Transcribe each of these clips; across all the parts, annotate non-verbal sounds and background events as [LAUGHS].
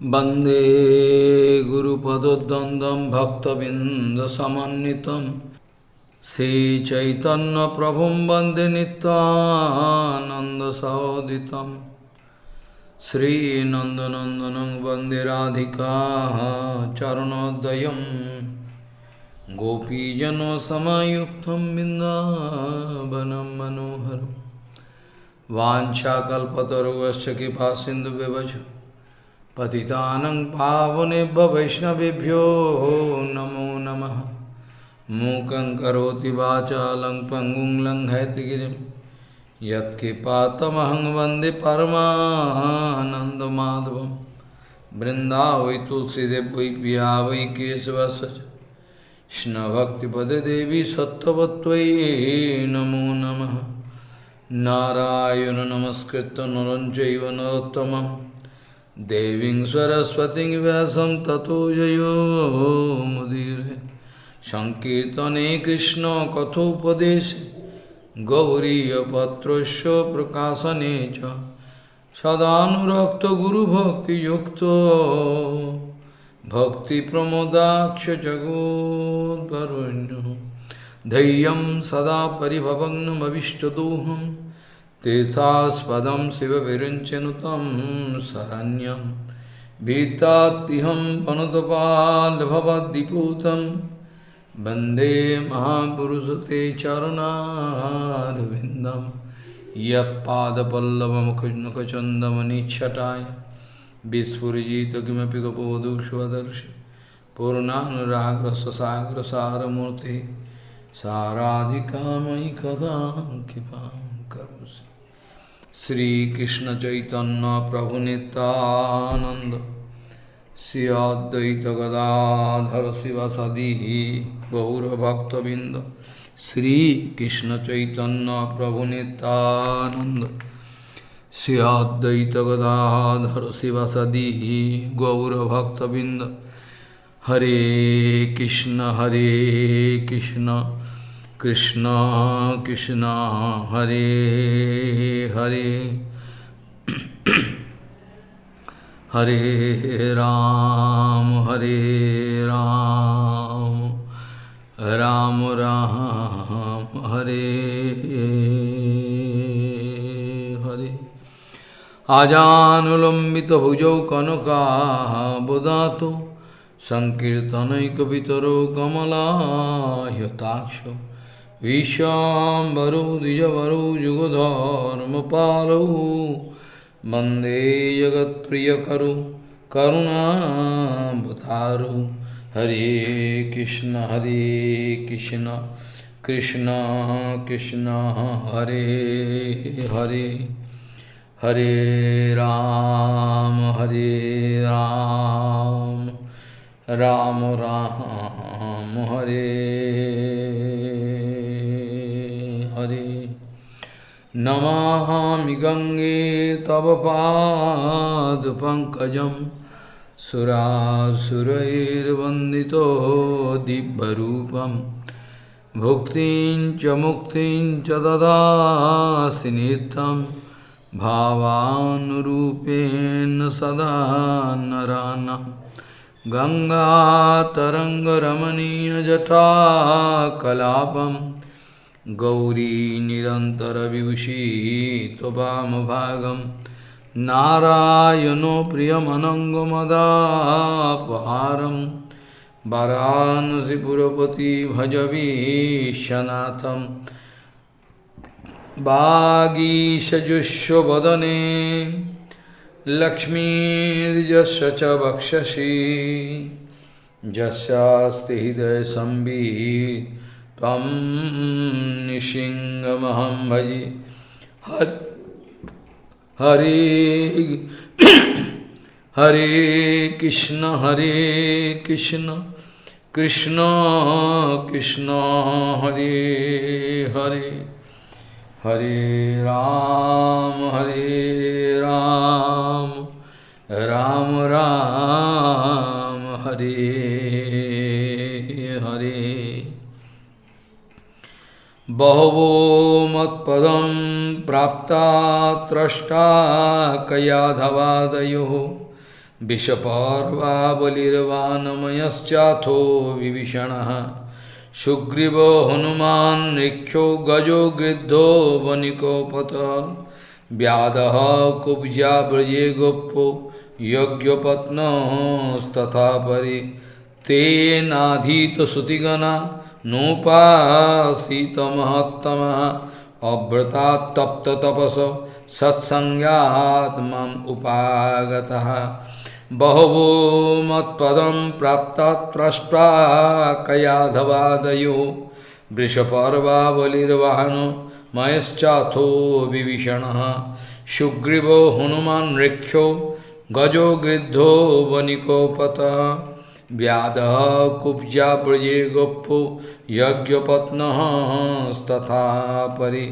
Bande Guru Padodandam Bhakta Vinda Samanitam Sri Chaitanya Prabhum Bande Nityananda Sahoditam. Sri Nanda Nandanam Bande Radhika Charanodayam Gopi Jano Samayuktam Vinda Banam Manoharam Vanchakalpataru Vaschaki Pasindu Vivajam पतितानं पावनेभ्य वैष्णवेभ्यो नमो नमः। मूकं करोति वाचालं पङ्गुं लङ्घयतिगिरिं यत्कृपातमहं वंदे परमानन्दमाधवं। वृन्दावै तुलसीदेव वै पिया वै केशवस्य देवी सत्त्ववत्त्वयि नमो नमः। नारायण नमस्कृत्य नरं चैव नरोत्तमम्। देवीं सरस्वतीं व्यासं ततो जयो मुदीरे। सङ्कीर्तने कृष्णकथोपदेशे गौरीयपत्रस्य प्रकाशने च सदानुरक्तगुरुभक्तियुक्तो। भक्तिप्रमोदाक्ष जगोद्वरुण्य। धैर्यं सदा परिभवग्नमविष्टदोहम्। तीर्थास्पदम शिव विरंचनुतम शरण्यम भीताहम पनुतपालभवदीपूतम वंदे महापुरुष ते चरणारविंदम यदपल्लवमुखचंदमनिछटाय विस्फुजित किमें गपोदुक्षदर्श पूर्णानुराग्रसागर सारमूर्ति साराधिकामयि कदा कृपा। Sri Krishna Chaitanya Prabhu Nityananda Sri Advaita Gadadhara Sivasadihi Gaura Bhakta Binda Sri Krishna Chaitanya Prabhu Nityananda Sri Advaita Gadadhara Sivasadihi Gaura Bhakta Binda Hare Krishna Hare Krishna Krishna Krishna, Hare Hare. हरे राम हरे राम। राम राम, हरे हरे। आजानुलम्बित भुजौ कनकाबुदातो सङ्कीर्तनैकवितरो कमलायताक्षो। विश्वाम्बरो द्विजवरो युगधर्मपालौ वंदे जगत्प्रियकरो करुणावतारो हरे कृष्ण हरे कृष्ण कृष्ण कृष्ण, हरे हरे। हरे राम हरे राम। राम राम, हरे। नमामि गङ्गे तव पादपङ्कजं सुरासुरैर्वन्दितो दिव्यरूपं। भुक्तिं च मुक्तिं च ददासि नित्यं। भावानुरूपेण सदा नरानम् गङ्गातरङ्गरमणीयजटाकलापं गौरी निरन्तरविभूषी त्ववामभागं नारायणो प्रियमनङ्गमदापहारं वरानसिपुरपति भजवीशनाथं वागीशजुष्वदने लक्ष्मीर्यस्य च वक्षसि यस्यास्ति हृदयसंवित् त्वं निशिङ्गमहं भजे। हर, हरे हरे कृष्ण हरे कृष्ण कृष्ण कृष्ण, हरे हरे। हरे राम हरे राम राम राम, हरे बहवो मत्पदं प्राप्ता त्रष्टा कयाधवादयोः। विषपर्वाबलिर्वानमयश्चाथो विभीषणः। सुग्रीवो हनुमान् ऋक्षो गजो गृद्धो वनिकोपत। व्याधः कुब्जा व्रजे गोप्पो यज्ञपत्नस्तथा परि। नोपासीत महत्तम अव्रता तप्त तपस सत्संगात्म उपागत। बहवो मत्पदम प्राप्त प्रष्टा कयाधवादयो। वृषपर्वावलिर्वाहन मयश्चाथो विभीषण। सुग्रीव हनुमान ऋक्षो गजो गृद्धो वनिकोपतः। व्याध ब्रजे गोपो यज्ञपत्न तथा परि।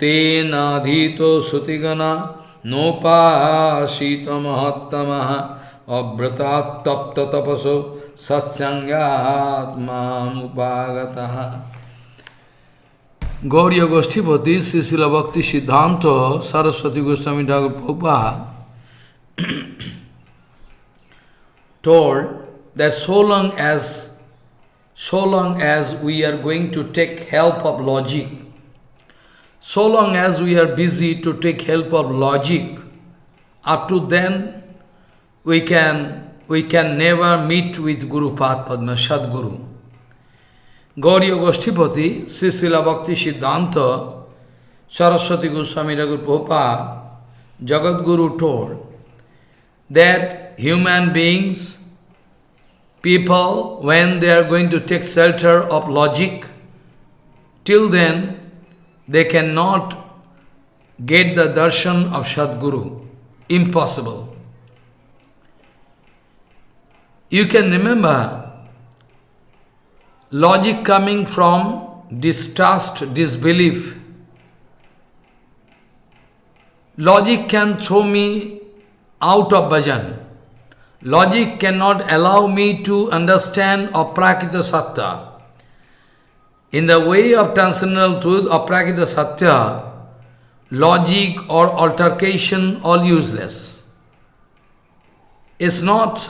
तेनाधी तो सुतिगना नोपाशीत महत्तम अव्रता तप्त तपसो सत्संगात्मा उपागत गोष्ठीपति Srila Siddhanta Saraswati Goswami Thakur [CLEARS THROAT] told that so long as so long as we are going to take help of logic, so long as we are busy to take help of logic, up to then we can we can never meet with Guru Padma, Sadguru. Gauriya Goshtipati, Srila Bhakti Siddhanta, Saraswati Goswami Thakur Prabhupada, Jagat Guru told that human beings, people, when they are going to take shelter of logic, till then they cannot get the darshan of Sadguru. Impossible. You can remember logic coming from distrust, disbelief. Logic can throw me out of bhajan. Logic cannot allow me to understand aprakita satya. In the way of transcendental truth, aprakita satya, logic or altercation all useless. It's not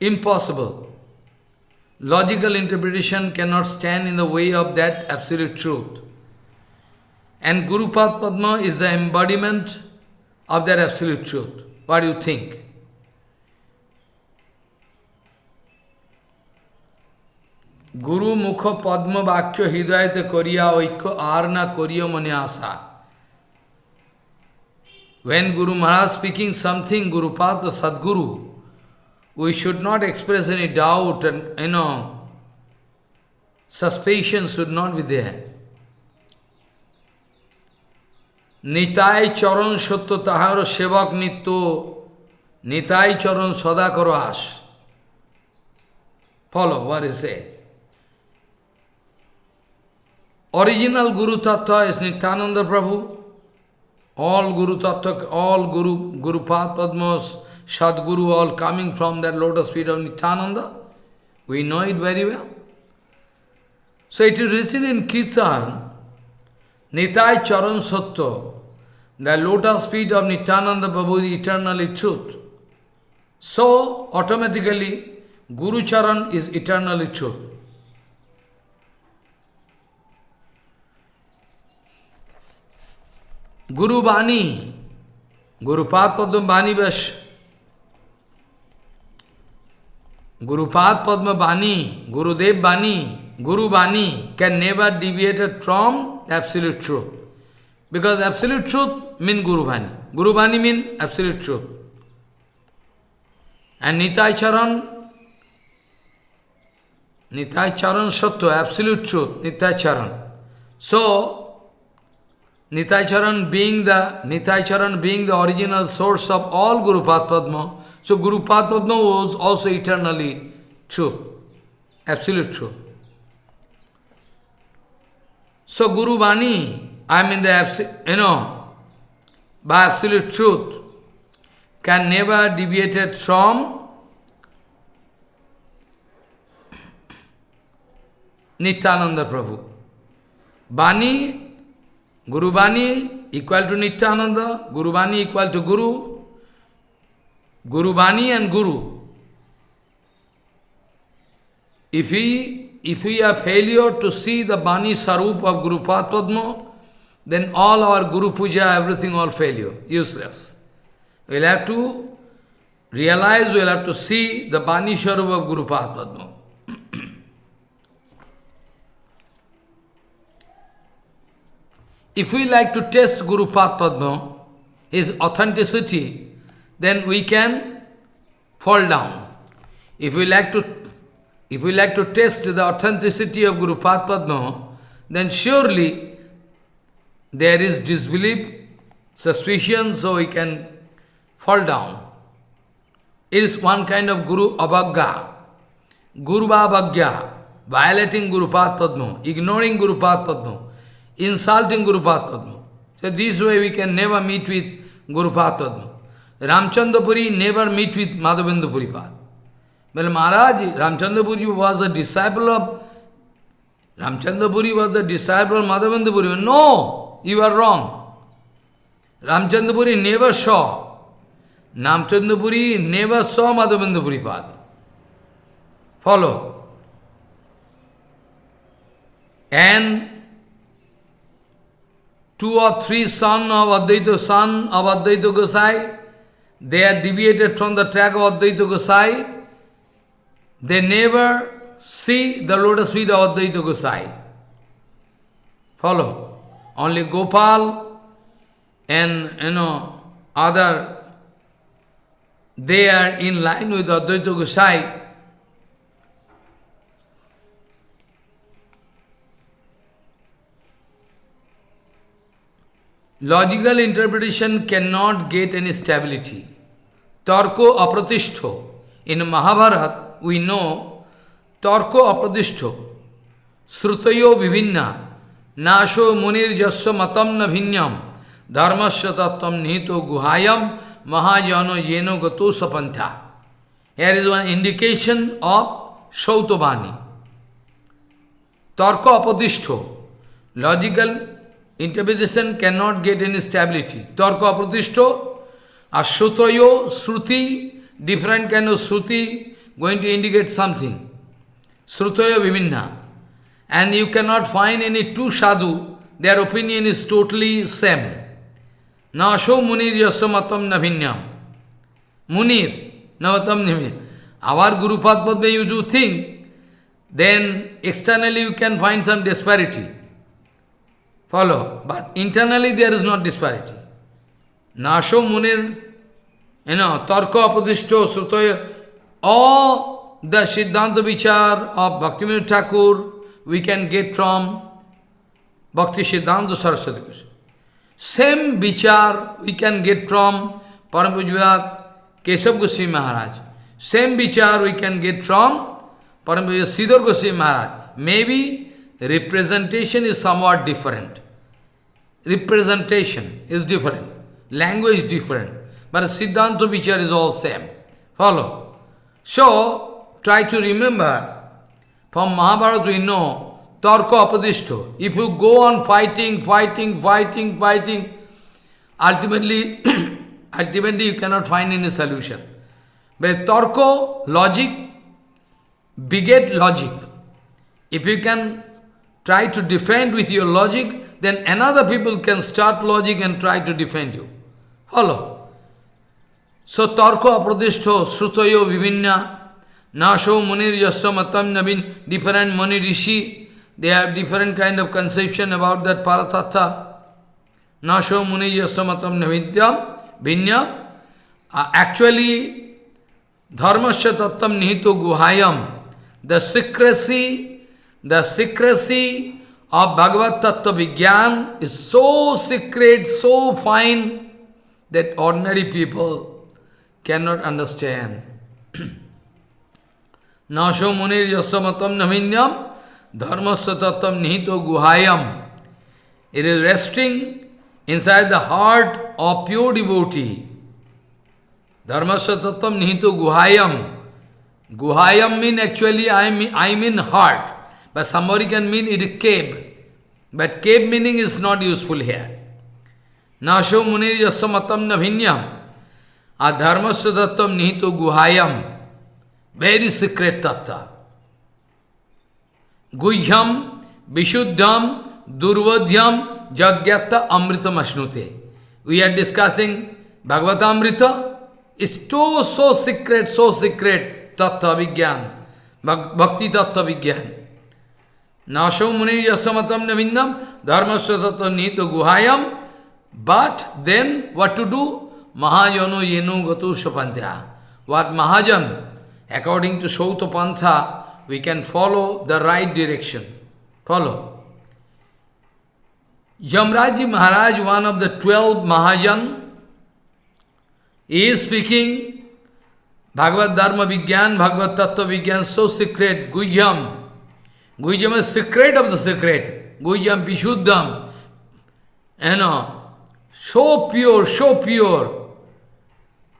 impossible. Logical interpretation cannot stand in the way of that absolute truth. And Guru Padma is the embodiment of that absolute truth. What do you think? Guru Mukha Padma Vakya Hidayate Koriya Oikko Arna Koriya Mane Asa. When Guru Maharaj speaking something, Guru Padma Sadguru, we should not express any doubt and, you know, suspicion should not be there. Nitai চরণ সত্য তাহার সেবক নিত্য নিতাই চরণ সদা করো আস Follow what is it? Original Guru Tattva is Nityananda Prabhu. All Guru Tattva, all Guru, Guru Pad Padmas, Sadguru, all coming from that lotus feet of Nityananda. We know it very well. So it is written in Kirtan, Nitai Charan Satya, the lotus feet of Nityananda Prabhu is eternally truth. So, automatically, Guru Charan is eternally truth. Guru Bani, Guru Padma Bani Vash, Guru Padma Bani, Guru Dev Bani, Guru Bani can never deviate from absolute truth. Because absolute truth means Guru Bani. Guru Bani means absolute truth. And Nitai Charan, Nitai Charan Satya, absolute truth, Nitai Charan. So, Nitai Charan being the Nitai Charan being the original source of all Guru Padma, so Guru Padma was also eternally true, absolute truth. So Guru Bani, I mean the you know, by absolute truth, can never deviate from Nityananda Prabhu. Bani Guru Bani equal to Nityananda, Guru Bani equal to Guru, Guru Bani and Guru. If we, if we are failure to see the Bani Sarup of Guru Padma, then all our Guru Puja, everything all failure, useless. We'll have to realize, we'll have to see the Bani Sarup of Guru Padma. [CLEARS THROAT] If we like to test Guru Padma, his authenticity, then we can fall down. If we like to if we like to test the authenticity of Guru Padma, then surely there is disbelief, suspicion, so he can fall down. It is one kind of Guru Abhagya, Guru Abhagya, violating Guru Padma, ignoring Guru Padma insulting Guru Padma. So this way we can never meet with Guru Padma. Ramchandrapuri never meet with Madhavendra Puripad. Well, Maharaj, Ramchandrapuri was a disciple of Ramchandrapuri was the disciple of Madhavendra Puri. No, you are wrong. Ramchandrapuri never saw. Ramchandrapuri never saw Madhavendra Puripad. Follow. And two or three sons of Advaita, son of Advaita Gosai, they are deviated from the track of Advaita Gosai, they never see the lotus feet of Advaita Gosai. Follow. Only Gopal and, you know, other, they are in line with Advaita Gosai, Logical interpretation cannot get any stability. Tarko apratishto. In Mahabharata, we know Tarko apratishto. Srutayo vivinna. Nasho munir jasya matam na vinyam. Dharmasya tattvam nihito guhayam. Mahajano yeno gato sapantha. Here is one indication of Shautabani. Tarko apratishto. Logical interpretation cannot get any stability. Tarka apratishto, ashutayo, sruti, different kind of sruti, going to indicate something. Srutayo vivinna. And you cannot find any two sadhu, their opinion is totally same. Nasho munir yasamatam navinyam. Munir, navatam navinyam. Our Guru Padma, you do think, then externally you can find some disparity. Follow. But internally there is not disparity. Nasho Munir, you know, Tarko Apadishto, Srutoya, all the Siddhanta Vichar of Bhaktivinoda Thakur we can get from Bhakti Siddhanta Saraswati Goswami. Same Vichar we can get from Parampujavat Keshav Goswami Maharaj. Same Vichar we can get from Parampujavat Sridhar Goswami Maharaj. Maybe representation is somewhat different representation is different, language is different, but Siddhanta Vichar is all same. Follow. So, try to remember, from Mahabharata we know, Tarka Apadishto. If you go on fighting, fighting, fighting, fighting, ultimately, [CLEARS THROAT] ultimately you cannot find any solution. But Tarko, logic, beget logic. If you can try to defend with your logic, then another people can start logic and try to defend you. Follow. So, Tarko apradishto srutoyo vivinna nasho munir yasya matam navin, different muni rishi, they have different kind of conception about that paratattva. Nasho munir yasya matam navidyam, vinyam. Uh, actually, dharmasya tattam nihito guhayam, the secrecy, the secrecy of Bhagavad Tattva Vigyan is so secret, so fine, that ordinary people cannot understand. नाशो मुनिर यशमतम नमिन्यम धर्मस्व तत्व निहित गुहायम। It is resting inside the heart of pure डिबोटी धर्मस्व तत्व निहित गुहायम। गुहायम mean actually I I mean heart but some can mean it cave but cave meaning is not useful here नाशो मुनिर यशमतम नभिन्यम। आ धर्म सतम निहित गुहायम। Very secret tattva. Guhyam, Vishuddham, Durvadhyam, Jagyata Amritam Ashnute. We are discussing Bhagavatamrita. It's so, so secret, so secret, Tattva Vigyan, Bhakti Tattva Vigyan. Nasho Muni Yasamatam Navindam, Dharmasya Tattva Nito Guhayam. But then what to do? Mahajano Yenu Gatu Shapantya. What Mahajan, according to Sauta Pantha, we can follow the right direction. Follow. Jamraji Maharaj, one of the twelve Mahajan, is speaking Bhagavad Dharma Vigyan, Bhagavad Tattva Vigyan, so secret, Guhyam. Guhyam is secret of the secret. Guhyam Pishuddham. You know, so pure, so pure.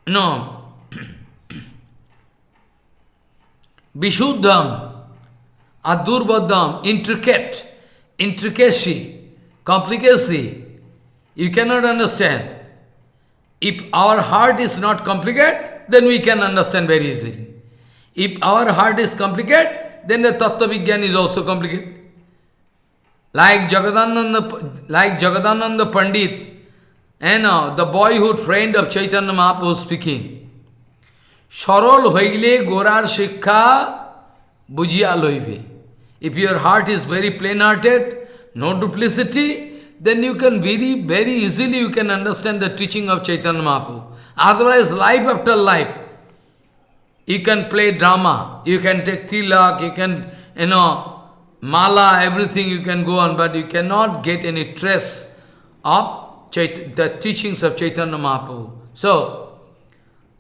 You know, Vishuddham, Adurvadam, intricate, intricacy, complicacy. You cannot understand. If our heart is not complicated, then we can understand very easily. If our heart is complicated, then the Tattva Vigyan is also complicated. Like Jagadananda, like Jagadananda Pandit, and uh, the boyhood friend of Chaitanya Mahaprabhu speaking. সরল হইলে গোরার শিক্ষা বুঝিয়া লইবে If your heart is very plain-hearted, no duplicity, then you can very, very easily you can understand the teaching of Chaitanya Mahaprabhu. Otherwise, life after life, you can play drama, you can take tilak, you can, you know, mala, everything you can go on, but you cannot get any trace of Chait the teachings of Chaitanya Mahaprabhu. So,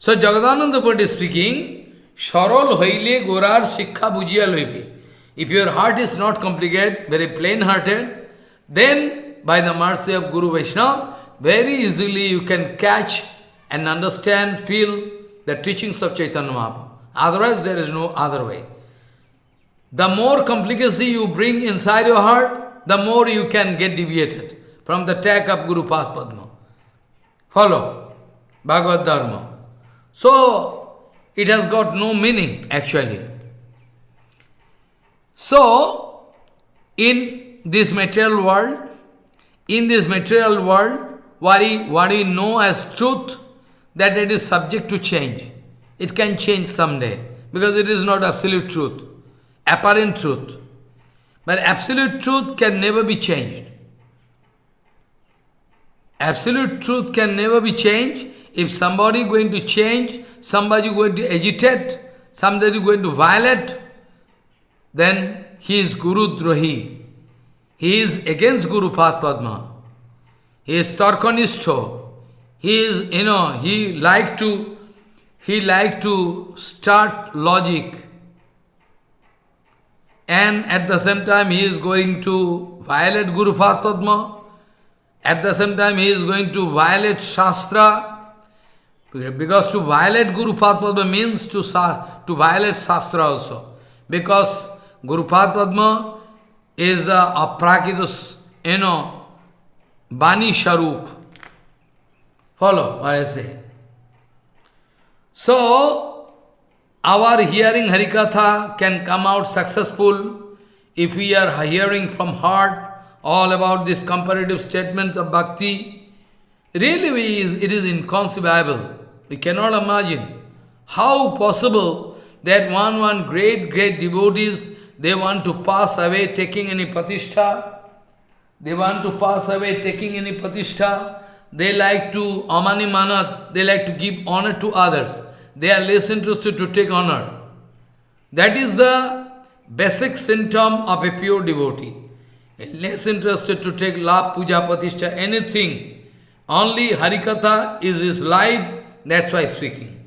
so Jagadananda Pad is speaking, Sharol hoile gorar sikha bujia loibe. If your heart is not complicated, very plain-hearted, then by the mercy of Guru Vaishnava, very easily you can catch and understand, feel the teachings of Chaitanya Mahaprabhu. Otherwise, there is no other way. The more complicacy you bring inside your heart, the more you can get deviated from the track of Guru Padma. Follow Bhagavad Dharma. So, it has got no meaning actually. So, in this material world, in this material world, what we, what we know as truth, that it is subject to change. It can change someday, because it is not absolute truth, apparent truth. But absolute truth can never be changed. Absolute truth can never be changed if somebody going to change, somebody going to agitate, somebody going to violate, then he is Guru Drohi. He is against Guru Padma. He is Tarkanistho. He is, you know, he like to, he like to start logic. And at the same time, he is going to violate Guru Padma. At the same time, he is going to violate Shastra. Because to violate Guru Padma means to, to violate Shastra also. Because Guru Padma is a, a prakitus, you know, Bani Sharup. Follow what I say. So, our hearing Harikatha can come out successful if we are hearing from heart all about this comparative statements of bhakti. Really, it is inconceivable. We cannot imagine how possible that one, one great, great devotees, they want to pass away taking any patishtha. They want to pass away taking any patishtha. They like to, amani manat, they like to give honor to others. They are less interested to take honor. That is the basic symptom of a pure devotee. Less interested to take love, puja, patishtha, anything. Only Harikatha is his life that's why speaking.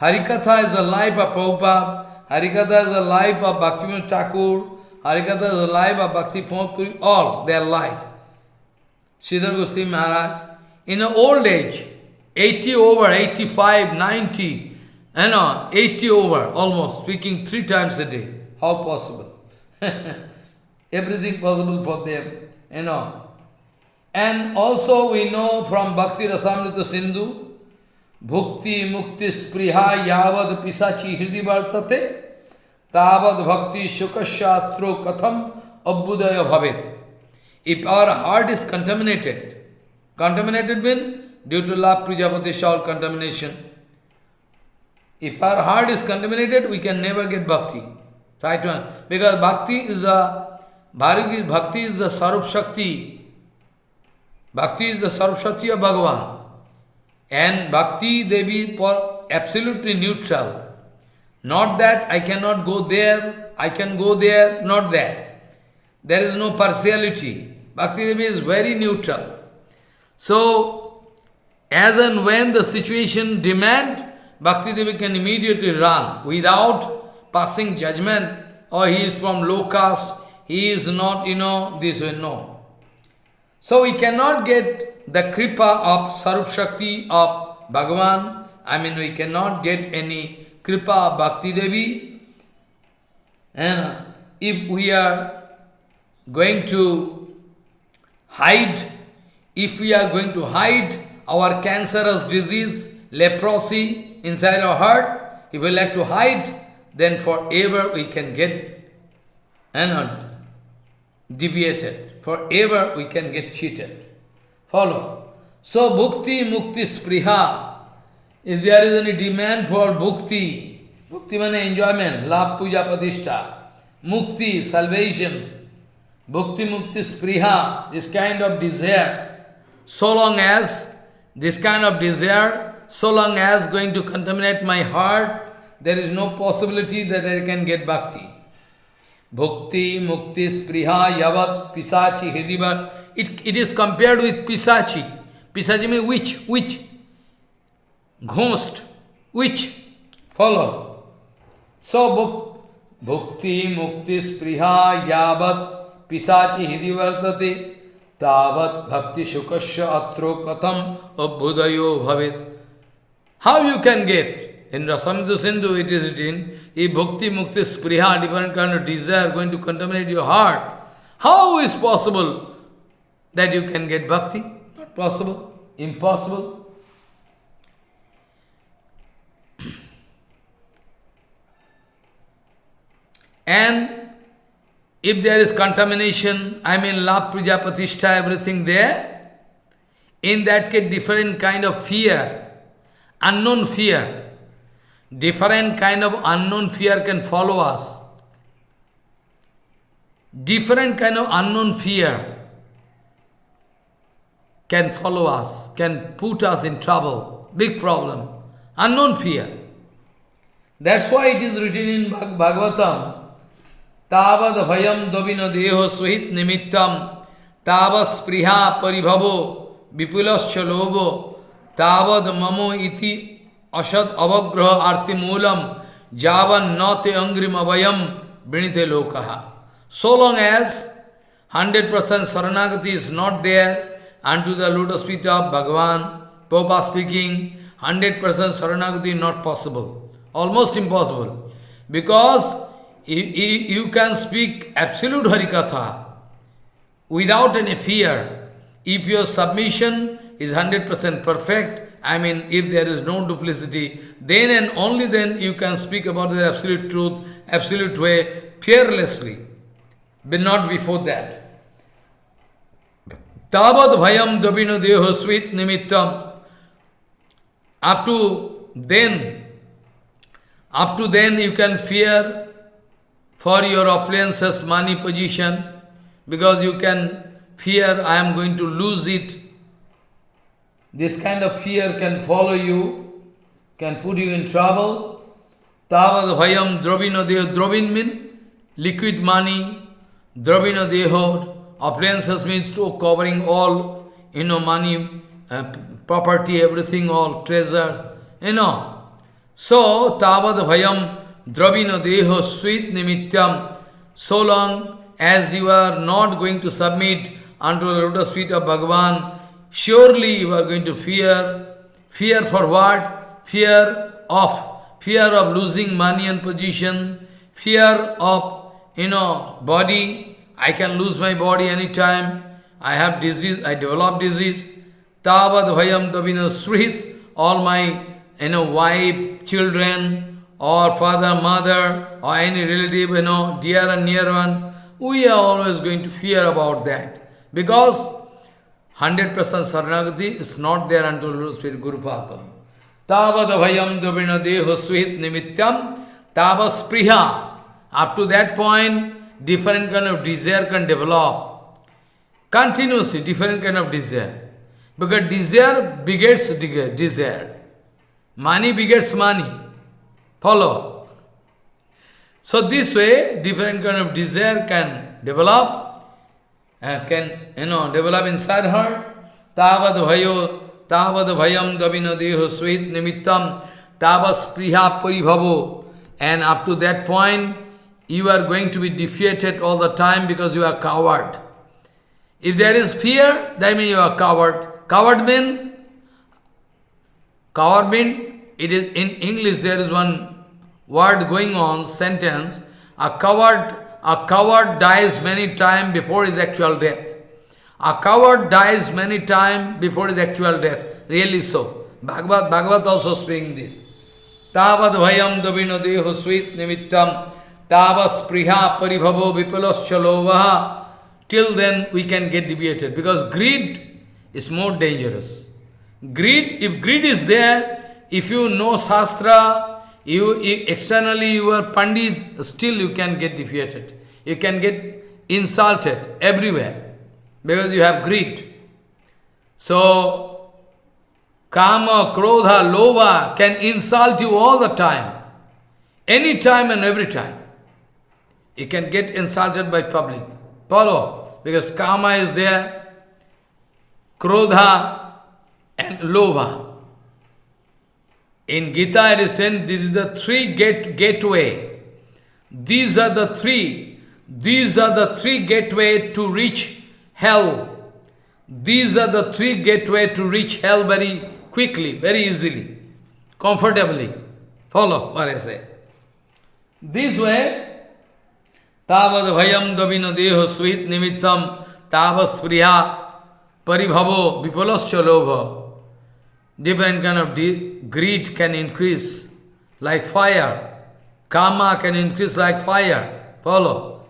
Harikatha is the life of Prabhupada, Harikatha is the life of Bhaktivinoda Thakur, Harikatha is the life of Bhakti Puri, all their life. Sridhar Goswami Maharaj, in the old age, 80 over, 85, 90, you know, 80 over, almost, speaking three times a day. How possible? [LAUGHS] everything possible for them, you know. And also we know from Bhakti Rasamrita Sindhu, भुक्ति मुक्ति स्पृहा यावत पिशाची हृदय वर्तते तावत भक्ति सुखशात्रो कथम अभ्युदय भवे if our heart is contaminated contaminated mean due to लाभ Prajapati shall contamination if our heart is contaminated we can never get bhakti because bhakti is a भारी bhakti is the सर्वशक्ति bhakti is the सर्वशक्ति of Bhagavan And Bhakti Devi absolutely neutral. Not that I cannot go there, I can go there, not that. There is no partiality. Bhakti Devi is very neutral. So, as and when the situation demand, Bhakti Devi can immediately run without passing judgment, or he is from low caste, he is not, you know, this way, no. So we cannot get the kripa of Sarup Shakti of Bhagavan, I mean we cannot get any kripa of Bhakti Devi. And if we are going to hide, if we are going to hide our cancerous disease, leprosy, inside our heart, if we like to hide, then forever we can get and deviated. Forever we can get cheated. Follow. So bhukti, mukti, spriha. If there is any demand for bhukti, bhukti means enjoyment, love, puja, patishtha, mukti, salvation, bhukti, mukti, spriha, this kind of desire, so long as this kind of desire so long as going to contaminate my heart, there is no possibility that I can get bhakti. Bhukti, mukti, spriha, yavat, pisachi, hidiva. It, it is compared with pisachi. Pisachi means witch, witch. Ghost, witch. Follow. So, bhukti, mukti, spriha, yavat, pisachi, hidivartate, tavat bhakti shukasya atro katham abhudayo bhavit. How you can get? In Rasamrita Sindhu it is written, if bhakti, mukti, spriha, different kind of desire going to contaminate your heart, how is possible that you can get bhakti? Not possible, impossible. and if there is contamination, I mean love, puja, patishtha, everything there, in that case different kind of fear, unknown fear, different kind of unknown fear can follow us. Different kind of unknown fear can follow us, can put us in trouble, big problem, unknown fear. That's why it is written in Bhag Bhagavatam, Tavad bhayam davina deho suhit nimittam, Tāvas priha paribhavo, vipulascha logo, tavad mamo iti अशद अवग्रह आरती मूलम, जावन नौते अंग्रिम अवयम वृणीते लोक so long as hundred percent शरणागति is not there and to the loot speech of Bhagavan पोपा स्पीकिंग हंड्रेड परसेंट शरणागति not possible almost impossible because you can speak absolute harikatha without any fear if your submission is hundred percent perfect I mean, if there is no duplicity, then and only then you can speak about the absolute truth, absolute way, fearlessly, but not before that. Tavad bhayam dabino deho sweet nimittam. Up to then, up to then you can fear for your appliances, money, position, because you can fear I am going to lose it, this kind of fear can follow you, can put you in trouble. Tavad bhayam dravino deho. Dravin liquid money. Dravino deho. Appliances means to covering all, you know, money, uh, property, everything, all treasures, you know. So, tavad bhayam dravino deho sweet nimityam. So long as you are not going to submit unto the lotus feet of Bhagavan, surely you are going to fear. Fear for what? Fear of, fear of losing money and position, fear of, you know, body, I can lose my body anytime. I have disease, I develop disease. Tavad bhayam tabino srit. All my you know, wife, children, or father, mother, or any relative, you know, dear and near one, we are always going to fear about that. Because 100% Saranagati is not there until with Guru Papa. Tavad bhayam dubina deho svit nimityam tavas priha. Up to that point, different kind of desire can develop. Continuously, different kind of desire. Because desire begets desire. Money begets money. Follow. So this way, different kind of desire can develop, can, you know, develop inside her. Tavad bhayo, tavad bhayam davina deho nimittam, tavas priha paribhavo. And up to that point, you are going to be defeated all the time because you are coward. If there is fear, that means you are coward. Coward means, coward means it is in English there is one word going on, sentence, a coward, a coward dies many times before his actual death. A coward dies many times before his actual death. Really so. Bhagavad, Bhagavad also speaking this. Tavad bhayam davino deho sweet nimittam tavas priha paribhavo vipalascha Till then we can get deviated because greed is more dangerous. Greed, if greed is there, if you know Shastra, you, externally you are Pandit, still you can get defeated. You can get insulted everywhere because you have greed. So, Kama, Krodha, Lova can insult you all the time. Any time and every time. You can get insulted by public. Follow. Because Kama is there, Krodha and Lova. In Gita it is said, this is the three gate, gateway. These are the three. These are the three gateway to reach hell. These are the three gateway to reach hell very quickly, very easily, comfortably. Follow what I say. This way, tavad bhayam davino deho svit nimittam tavas priya paribhavo vipalascha lobha. Different kind of greed can increase like fire. Karma can increase like fire. Follow.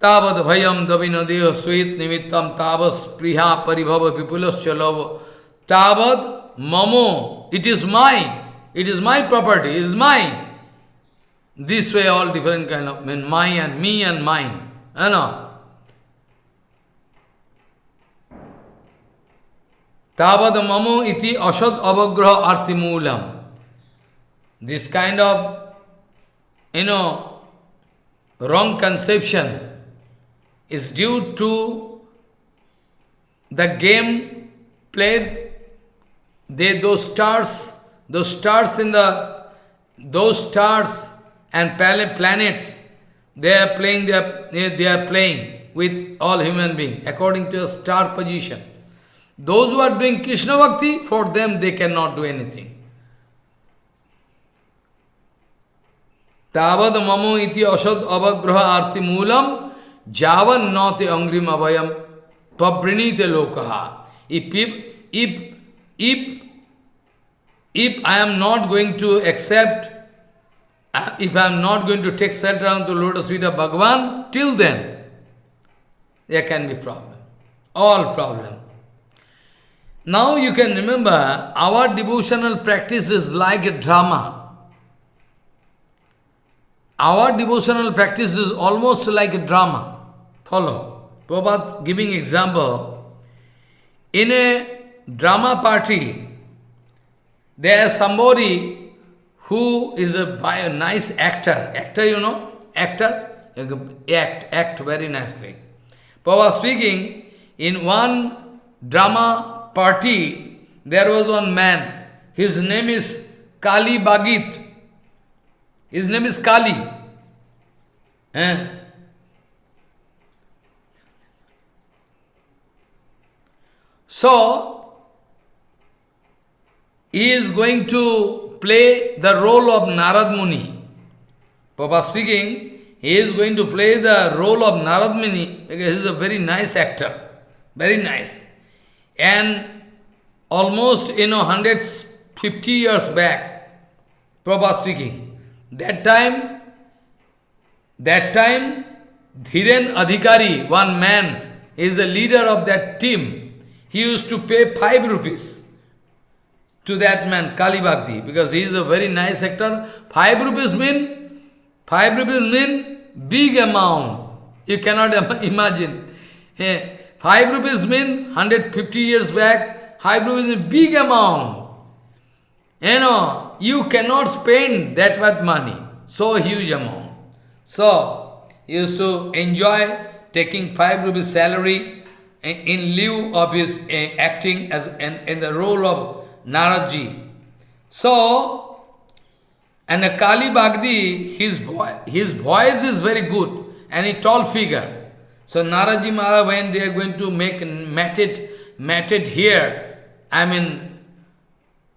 Tavad bhayam davino deho sweet nimittam tavas priha paribhava vipulas chalava. Tavad mamo. It is mine. It is my property. It is mine. This way all different kind of, mean my and me and mine. You know. Tavad mamu iti asad avagraha artimulam. This kind of, you know, wrong conception is due to the game played, they, those stars, those stars in the, those stars and planets, they are playing, they are, they are playing with all human beings according to a star position. Those who are doing Krishna Bhakti, for them they cannot do anything. Tavad mamu iti asad avagraha arti moolam javan nate angrim avayam pabrinite lokaha. If, if, if, if I am not going to accept, uh, if I am not going to take shelter on the lotus feet of Bhagavan, till then, there can be problem. All problem. Now you can remember, our devotional practice is like a drama. Our devotional practice is almost like a drama. Follow. Prabhupada giving example. In a drama party, there is somebody who is a, a nice actor. Actor, you know? Actor? Act, act very nicely. Prabhupada speaking, in one drama party, there was one man. His name is Kali Bagit. His name is Kali. Eh? So, he is going to play the role of Narad Muni. Papa speaking, he is going to play the role of Narad Muni because he is a very nice actor. Very nice. And almost, you know, 150 years back, Prabhupada speaking, that time, that time, Dhiren Adhikari, one man, is the leader of that team. He used to pay five rupees to that man, Kali Bhakti, because he is a very nice actor. Five rupees mean, five rupees mean big amount. You cannot [LAUGHS] imagine. Five rupees mean 150 years back, five rupees is a big amount. You know, you cannot spend that much money, so huge amount. So, he used to enjoy taking five rupees salary in, in lieu of his uh, acting as in, in the role of Naraji. So, and Kali Bhagdi, his, boy, his voice is very good and a tall figure. So Naraji Maharaj, when they are going to make matted, matted here, I mean,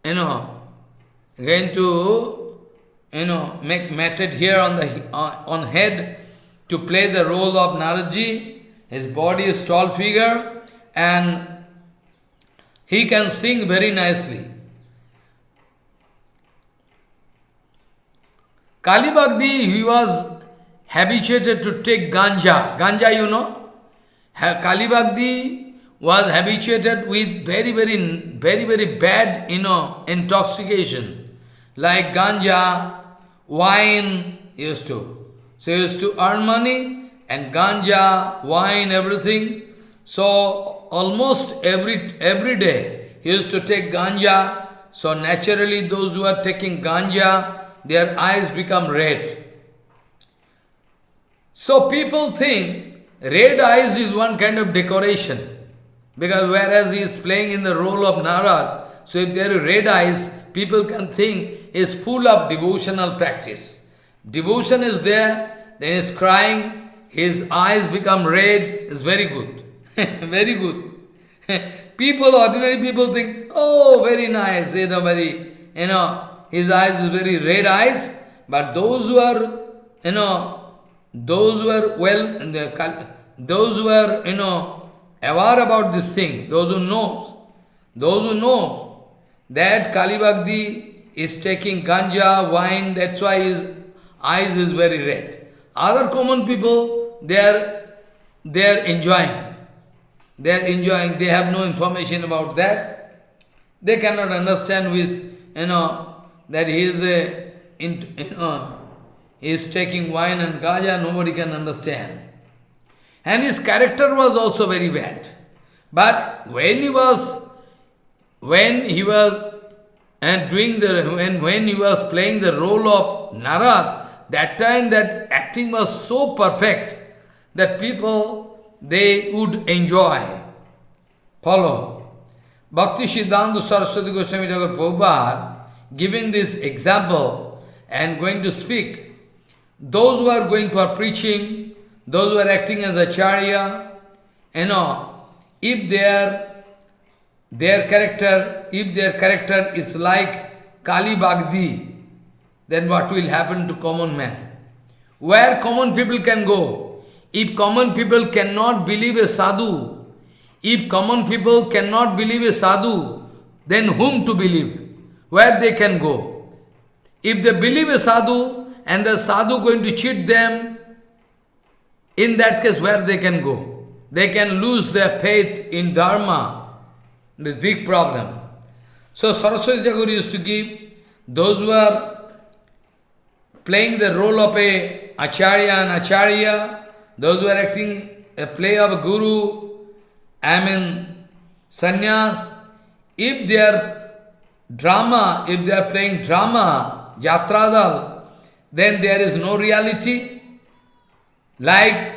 you know, going to, you know, make matted here on the on, on head to play the role of Naraji. His body is tall figure and he can sing very nicely. Kali Bhakti, he was habituated to take ganja. Ganja, you know? Kali Bhakti was habituated with very, very, very, very bad, you know, intoxication. Like ganja, wine, used to. So used to earn money and ganja, wine, everything. So almost every every day he used to take ganja. So naturally those who are taking ganja, their eyes become red. So people think red eyes is one kind of decoration. Because whereas he is playing in the role of Narad, so if there are red eyes, people can think is full of devotional practice. Devotion is there, then he is crying, his eyes become red, is very good. [LAUGHS] very good. [LAUGHS] people, ordinary people think, oh, very nice, you know, very, you know, his eyes is very red eyes, but those who are, you know, those who are well, those who are, you know, aware about this thing, those who know, those who know that Kali Bhakti is taking ganja, wine, that's why his eyes is very red. Other common people, they are, they are enjoying. They are enjoying, they have no information about that. They cannot understand is, you know, that he is a, in, you know, he is taking wine and ganja, nobody can understand. And his character was also very bad. But when he was, when he was and doing the, when, when he was playing the role of Narad, that time that acting was so perfect that people, they would enjoy. Follow. Bhakti Siddhanta Saraswati Goswami Prabhupada giving this example and going to speak, those who are going for preaching, those who are acting as acharya, you know, if their, their character, if their character is like Kali Bhagdi, then what will happen to common man? Where common people can go? If common people cannot believe a sadhu, if common people cannot believe a sadhu, then whom to believe? where they can go. If they believe a sadhu and the sadhu going to cheat them, in that case where they can go? They can lose their faith in dharma. This big problem. So Saraswati Thakur used to give those who are playing the role of a acharya and acharya, those who are acting a play of a guru, I mean sannyas, if they are drama, if they are playing drama, Jatradal, then there is no reality. Like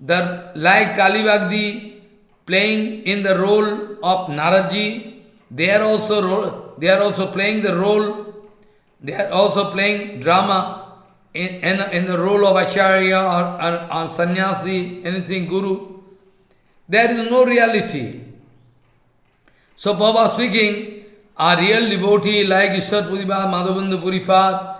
the like Kalibagdi playing in the role of Naraji, they are also role, they are also playing the role, they are also playing drama in, in, in the role of Acharya or, or, or sannyasi, anything, guru. There is no reality. So Baba speaking, a real devotee like Ishwar Puripad, Madhavendra Puripad,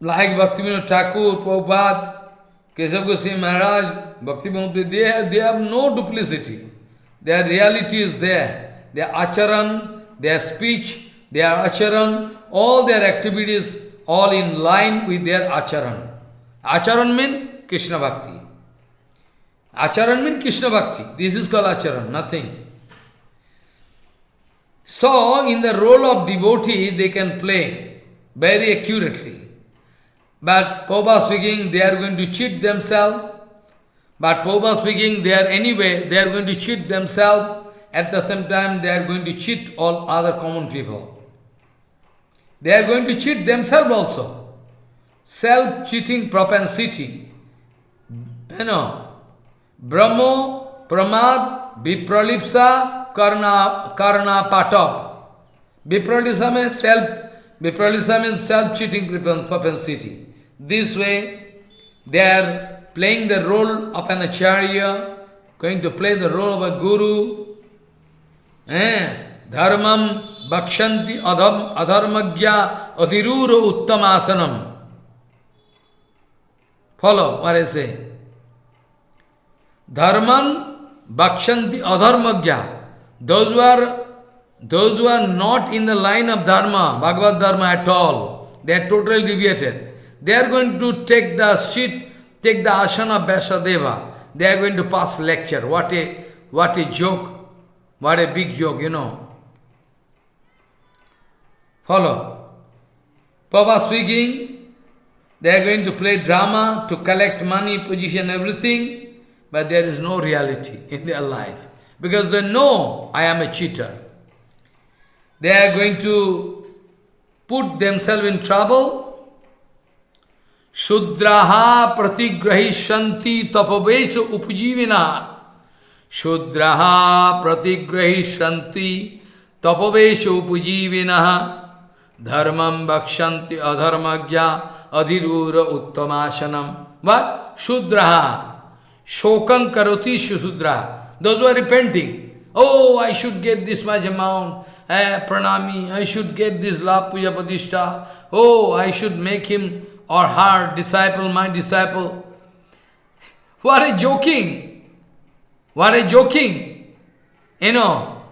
like Bhaktivinoda Thakur, Prabhupada, Keshav Goswami Maharaj, Bhaktivinoda, they have, they have no duplicity. Their reality is there. Their acharan, their speech, their acharan, all their activities, all in line with their acharan. Acharan means Krishna Bhakti. Acharan means Krishna Bhakti. This is called acharan, nothing. So, in the role of devotee, they can play very accurately. But Prabhupada speaking, they are going to cheat themselves. But Prabhupada speaking, they are anyway, they are going to cheat themselves. At the same time, they are going to cheat all other common people. They are going to cheat themselves also. Self-cheating propensity. You know, Brahmo, Pramad, Vipralipsa, Karna, Karna Patap. Vipralipsa means self, Vipralipsa means self-cheating propensity. This way, they are playing the role of an acharya, going to play the role of a guru. Eh? Dharmam bakshanti adham, adharmagya adhirura uttamasanam. Follow what I say. Dharman bakshanti adharmagya. Those who are those who are not in the line of dharma, Bhagavad Dharma at all, they are totally deviated. They are going to take the seat, take the asana of Vyasadeva. They are going to pass lecture. What a, what a joke. What a big joke, you know. Follow. Papa speaking, they are going to play drama to collect money, position, everything, but there is no reality [LAUGHS] in their life. Because they know I am a cheater. They are going to put themselves in trouble शुद्रहा प्रतिग्रहिष्यंति तपवेश उपजीविना। शुद्रहा प्रतिग्रहिष्यंति तपवेश उपजीविना। धर्म भक्षति अधर्मज्ञा अधिरूर उत्तमासनम वा शुद्रहा शोकं करोति शुशुद्रा those are repenting O I should get this much amount pranami I should get this labh puja pratishtha O I should make him or her disciple, my disciple. What a joking! What a joking! You know,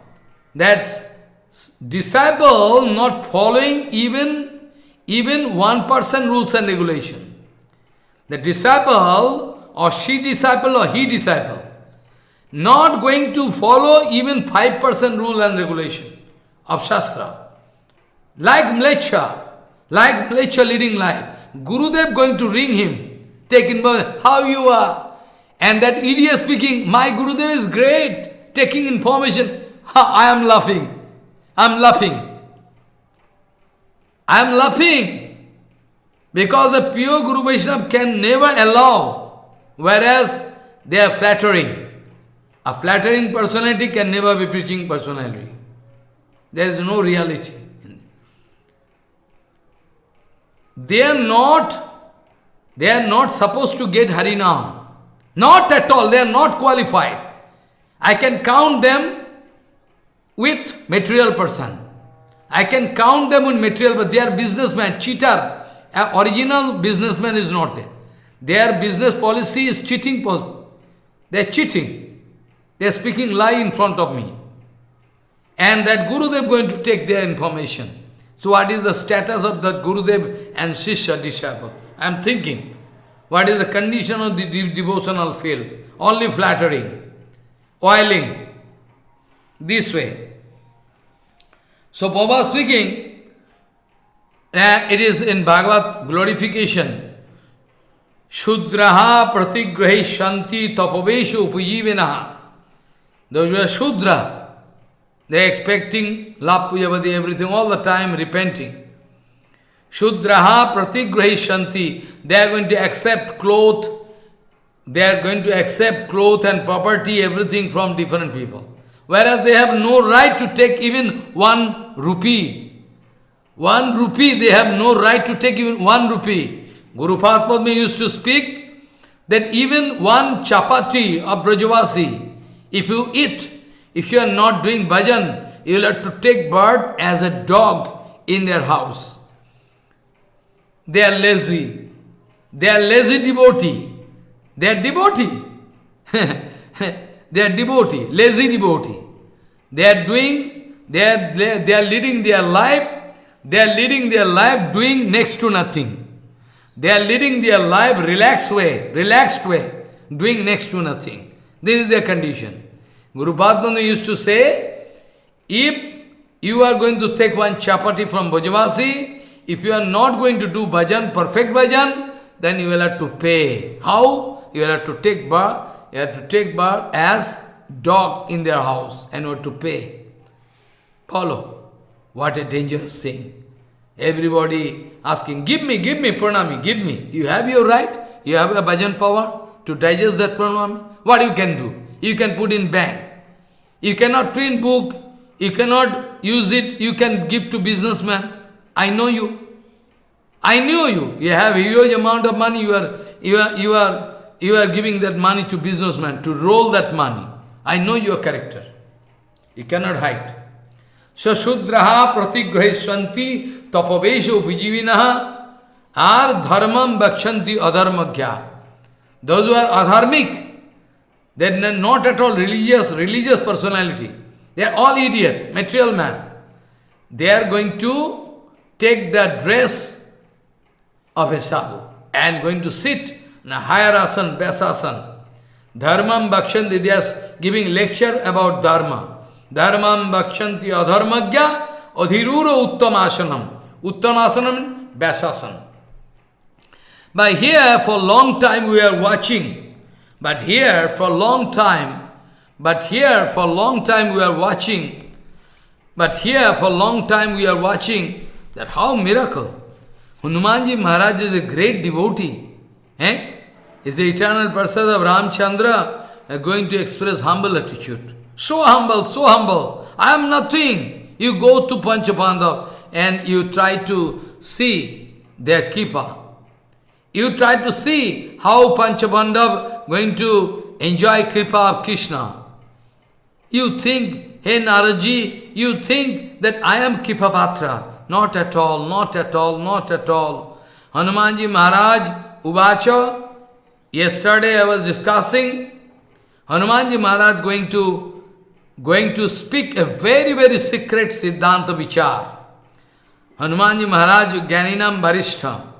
that's disciple not following even, even one person rules and regulation. The disciple or she disciple or he disciple not going to follow even 5% rule and regulation of Shastra. Like Mlecha, like Mlecha leading life. Gurudev going to ring him, taking in how you are. And that idiot speaking, my Gurudev is great, taking information. I am laughing. I am laughing. I am laughing. Because a pure Guru Vaishnava can never allow, whereas they are flattering. A flattering personality can never be preaching personality. There is no reality. They are not, they are not supposed to get Harinam. Not at all, they are not qualified. I can count them with material person. I can count them with material, but they are businessmen, cheater. Original businessman is not there. Their business policy is cheating. They are cheating. They are speaking lie in front of me. And that Guru they are going to take their information. So what is the status of that Gurudev and Shishya disciple? I am thinking, what is the condition of the de devotional field? Only flattering, oiling, this way. So Baba speaking, uh, it is in Bhagavad glorification. Shudraha pratigrahi shanti tapaveshu upajivinaha. Those who are Shudra, they expecting love, everything, all the time repenting. Shudraha pratigrahishanti. They are going to accept cloth, they are going to accept cloth and property, everything from different people. Whereas they have no right to take even one rupee. One rupee, they have no right to take even one rupee. Guru Padma used to speak that even one chapati of Brajavasi, if you eat, if you are not doing bhajan, you will have to take bird as a dog in their house. they are lazy. They are lazy devotee. They are devotee. [LAUGHS] they are devotee, lazy devotee. They are doing, they are, they are leading their life, they are leading their life doing next to nothing. They are leading their life relaxed way, relaxed way, doing next to nothing. This is their condition. Guru Padmananda used to say, if you are going to take one chapati from Brajavasi, if you are not going to do bhajan, perfect bhajan, then you will have to pay. How? You will have to take bar, you have to take bar as dog in their house and you have to pay. Follow. What a dangerous thing. Everybody asking, give me, give me pranami, give me. You have your right, you have a bhajan power to digest that pranami. What you can do? You can put in bank. You cannot print book, you cannot use it, you can give to businessman. I know you. I knew you. You have huge amount of money, you are, you are, you are, you are giving that money to businessman to roll that money. I know your character. You cannot hide. So Shudraha pratigrahishwanti tapavesho vijivinaha are dharmam bakshanti adharmagya. Those who are adharmic, they are not at all religious, religious personality. They are all idiot, material man. They are going to take the dress of a sadhu and going to sit in a higher asan, besasan. Dharmam Bhakshanti, they are giving lecture about Dharma. Dharmam Bhakshanti Adharmagya Adhirura Uttamasanam. Uttamasanam, Besasan. By here, for long time we are watching but here, for a long time, but here, for a long time we are watching, but here, for a long time we are watching that how miracle. Hanumanji Maharaj is a great devotee. Eh? Is the eternal person of Ramchandra uh, going to express humble attitude. So humble, so humble. I am nothing. You go to Panchapandav and you try to see their keeper. You try to see how Panchapandav going to enjoy Kripa of Krishna. You think, hey Naraji, you think that I am Kripapatra. Not at all, not at all, not at all. Hanumanji Maharaj, Uvacha, yesterday I was discussing, Hanumanji Maharaj going to, going to speak a very, very secret Siddhanta Vichar. Hanumanji Maharaj, Gyaninam Barishta.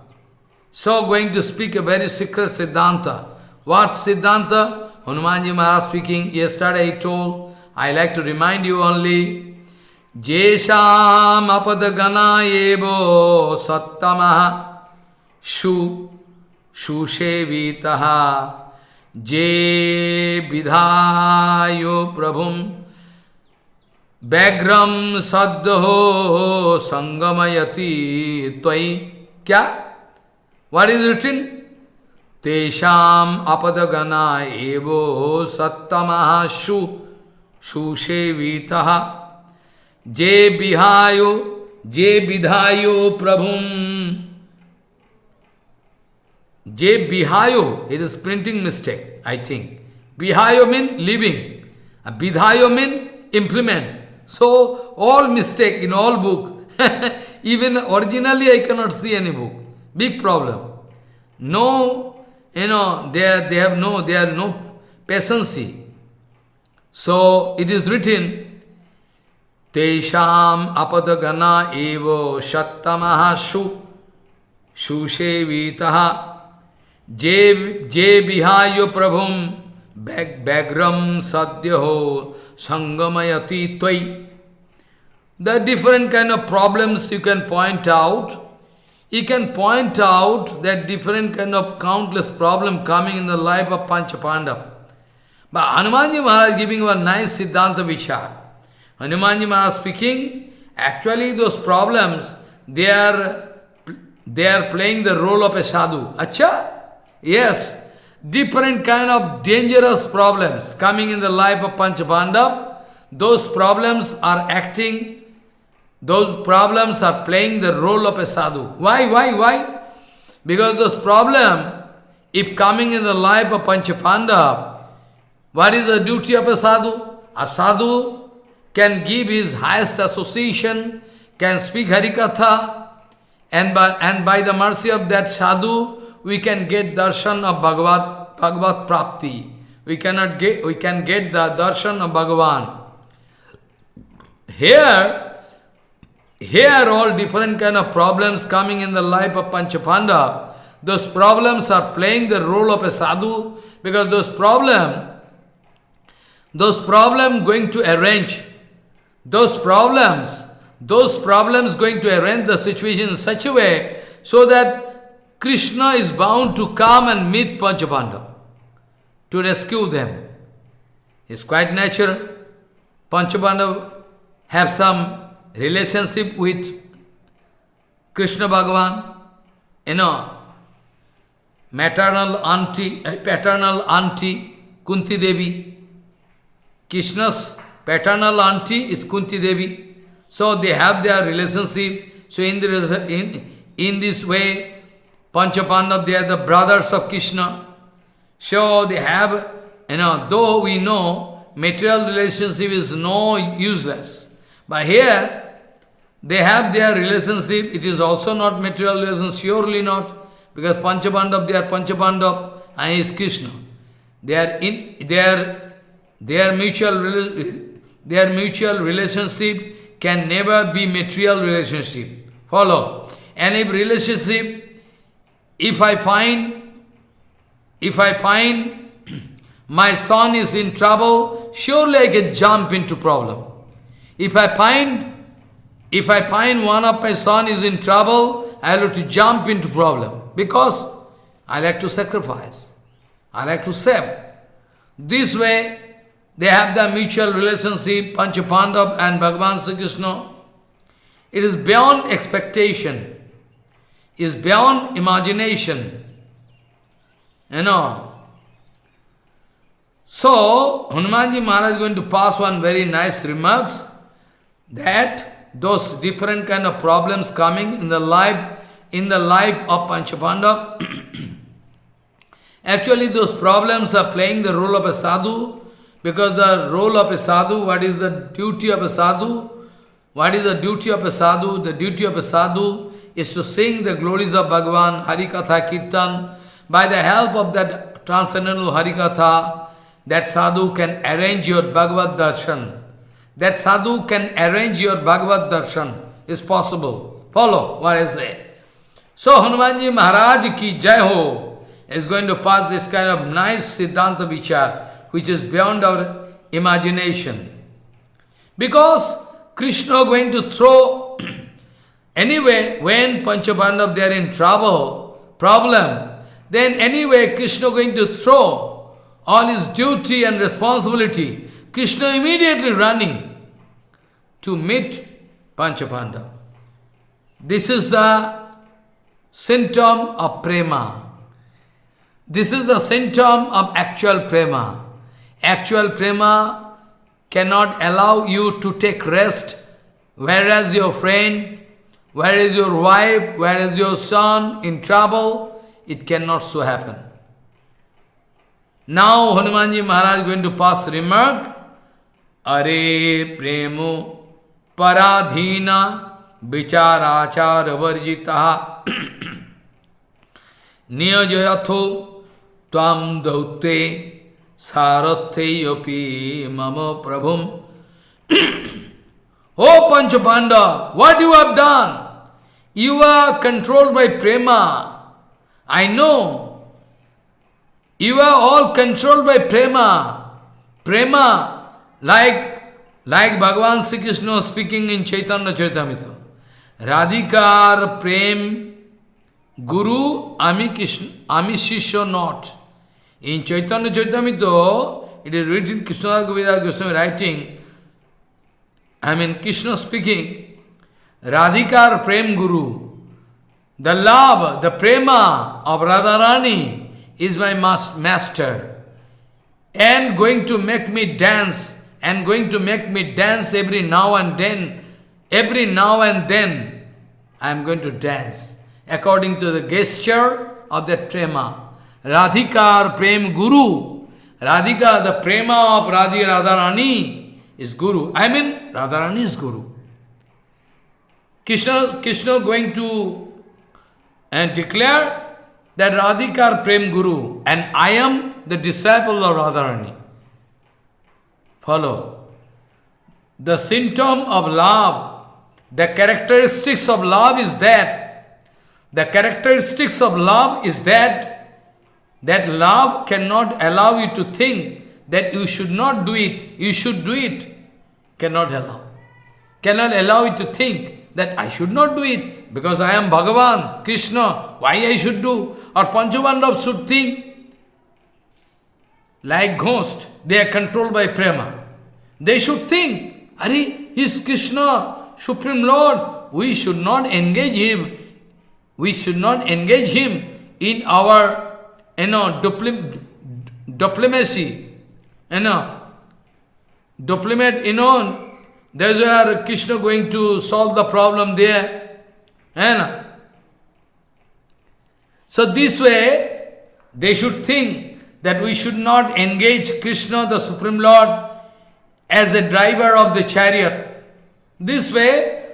So going to speak a very secret Siddhanta. What Siddhanta? Hanumanji Maharaj speaking, yesterday he told, I like to remind you only, Jesham apadagana evo sattamaha shu shushevitaha je vidhayo prabhum Bagram sadho sangamayati tvai. Kya? What is written? Tesham apadagana evo sattamaha shu susevitaha je bihayo je vidhayo prabhum. Je bihayo it is printing mistake I think. Bihayo mean living. Vidhayo mean implement. So all mistake in all books. [LAUGHS] Even originally I cannot see any book. Big problem. No you know, they, are, they have no, they are no patience. So it is written, Tesham apadagana evo shattamaha shu sushevitaha je, je vihayo prabhum bagram sadhyaho sangamayati tvai. The different kind of problems you can point out you can point out that different kind of countless problem coming in the life of Panchapandav. But Hanumanji Maharaj giving a nice Siddhanta Vichar. Hanumanji Maharaj speaking, actually those problems, they are, they are playing the role of a sadhu. Acha? Yes. Different kind of dangerous problems coming in the life of Panchapandav, those problems are acting those problems are playing the role of a sadhu. Why, why, why? Because those problems, if coming in the life of Panchapanda, what is the duty of a sadhu? A sadhu can give his highest association, can speak Harikatha, And by, and by the mercy of that sadhu, we can get darshan of Bhagavad, Bhagavad Prapti. We cannot get, we can get the darshan of Bhagavan. Here, here all different kind of problems coming in the life of Panchapanda. Those problems are playing the role of a sadhu because those problem, those problem going to arrange, those problems, those problems going to arrange the situation in such a way so that Krishna is bound to come and meet Panchapanda to rescue them. It's quite natural. Panchapanda have some relationship with Krishna Bhagavan, you know, maternal auntie, uh, paternal auntie, Kunti Devi. Krishna's paternal auntie is Kunti Devi. So they have their relationship. So in, the, in, in this way, Panchapandav, they are the brothers of Krishna. So they have, you know, though we know material relationship is no useless. But here, they have their relationship, it is also not material relationship, surely not, because Panchapandav, they are Panchapandav and he is Krishna. They are in their their mutual their mutual relationship can never be material relationship. Follow. And if relationship, if I find, if I find [CLEARS THROAT] my son is in trouble, surely I can jump into problem. If I find, if I find one of my son is in trouble, I have to jump into problem because I like to sacrifice. I like to save. This way, they have the mutual relationship, Panchapandav and Bhagavan Sri Krishna. It is beyond expectation, is beyond imagination. You know. So, Hanumanji Maharaj is going to pass one very nice remarks that those different kind of problems coming in the life, in the life of Panchapanda, [CLEARS THROAT] actually those problems are playing the role of a sadhu, because the role of a sadhu, what is the duty of a sadhu? What is the duty of a sadhu? The duty of a sadhu is to sing the glories of Bhagavan, Harikatha Kirtan. By the help of that transcendental Harikatha, that sadhu can arrange your Bhagavad Darshan that sadhu can arrange your Bhagavad Darshan. is possible. Follow what I say. So Hanumanji Maharaj ki jai ho is going to pass this kind of nice Siddhanta Vichar, which is beyond our imagination. Because Krishna going to throw, [CLEARS THROAT] anyway, when Panchapandav they are in trouble, problem, then anyway Krishna going to throw all his duty and responsibility. Krishna immediately running to meet Panchapanda. This is the symptom of prema. This is the symptom of actual prema. Actual prema cannot allow you to take rest, whereas your friend, where is your wife, where is your son in trouble, it cannot so happen. Now Hanumanji Maharaj is going to pass remark, Are premo पराधीना विचाराचार वर्जिता नियोजयथो ताम दौते सारथ्यपी मम प्रभु O Pancha Pandava what you have done you are controlled by prema I know you are all controlled by prema prema like Like Bhagavan Sri Krishna speaking in Chaitanya Charitamrita. Radhikar Prem Guru Ami Krishna Ami Shishya not. In Chaitanya Charitamrita, it is written Krishna Kaviraj Goswami writing, I mean Krishna speaking, Radhikar Prem Guru. The love, the prema of Radharani is my master and going to make me dance and going to make me dance every now and then. Every now and then, I am going to dance according to the gesture of that prema. Radhikar Prem Guru. Radhika, the prema of Radhi Radharani is Guru. I mean, Radharani is Guru. Krishna, Krishna going to and declare that Radhikar Prem Guru and I am the disciple of Radharani. Follow. The symptom of love, the characteristics of love is that, the characteristics of love is that, that love cannot allow you to think that you should not do it, you should do it. Cannot allow. Cannot allow you to think that I should not do it because I am Bhagavan, Krishna, why I should do? Or Panchapandav should think like ghost, they are controlled by prema. They should think, Are is Krishna, Supreme Lord, we should not engage him. We should not engage him in our you know, diplomacy you know, diplomat, you know, there's where Krishna going to solve the problem there. You know. So this way, they should think that we should not engage Krishna, the Supreme Lord, as a driver of the chariot. This way,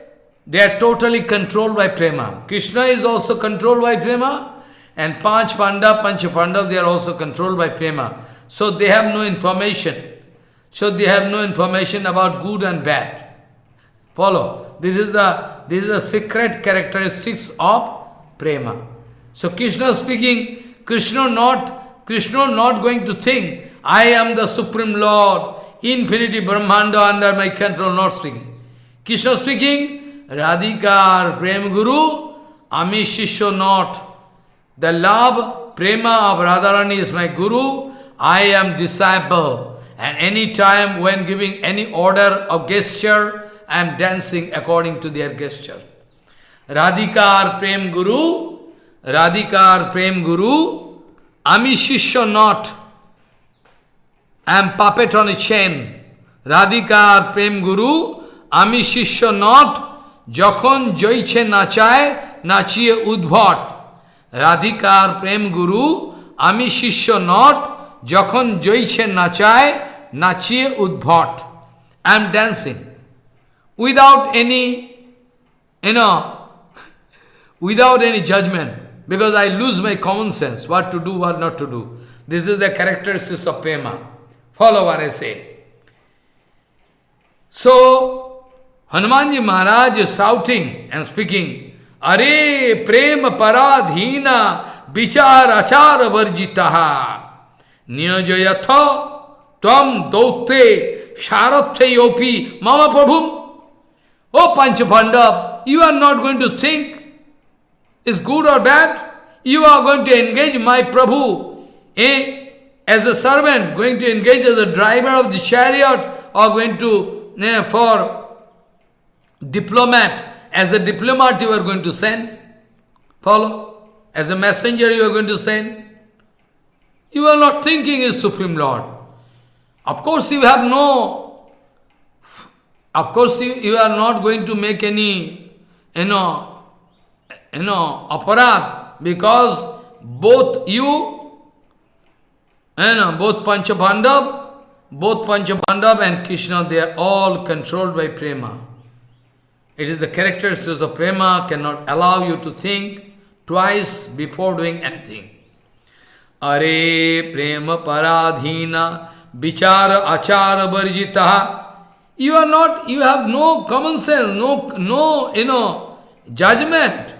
they are totally controlled by prema. Krishna is also controlled by prema, and Panch Panda, Panch Pandav, they are also controlled by prema. So they have no information. So they have no information about good and bad. Follow. This is the this is the secret characteristics of prema. So Krishna speaking, Krishna not Krishna not going to think, I am the Supreme Lord, infinity Brahmanda under my control, not speaking. Krishna speaking, Radhika Prem Guru, Ami Shishyo not. The love, prema of Radharani is my Guru, I am disciple. And any time when giving any order of gesture, I am dancing according to their gesture. Radhikar Prem Guru, Radhikar Prem Guru, আমি শিষ্য not I am puppet on a chain রাধিকার প্রেম গুরু, আমি শিষ্য not, যখন জয়ছে নাচায়, নাচিয়ে উদ্ভট। রাধিকার প্রেম গুরু, আমি শিষ্য নট, যখন জয়ছে নাচায়, নাচিয়ে উদ্ভট। I am dancing without any an without any judgement Because I lose my common sense, what to do, what not to do. This is the characteristics of prema. Follow what I say. So, Hanumanji Maharaj is shouting and speaking, Are prema paradhina vichar achar varjitaha niyajayatha tvam dautte sharathyayopi mama prabhum. Oh Panchapandav, you are not going to think is good or bad. You are going to engage my Prabhu eh, as a servant, going to engage as a driver of the chariot, or going to, eh, for diplomat, as a diplomat you are going to send. Follow? As a messenger you are going to send. You are not thinking is Supreme Lord. Of course you have no, of course you, you are not going to make any, you know, you know, aparad, because both you, you know, both Panchabhandav, both Panchabhandav and Krishna, they are all controlled by prema. It is the characteristics of prema cannot allow you to think twice before doing anything. Are prem paradhina vichar achar varjita. You are not, you have no common sense, no, no, you know, judgment,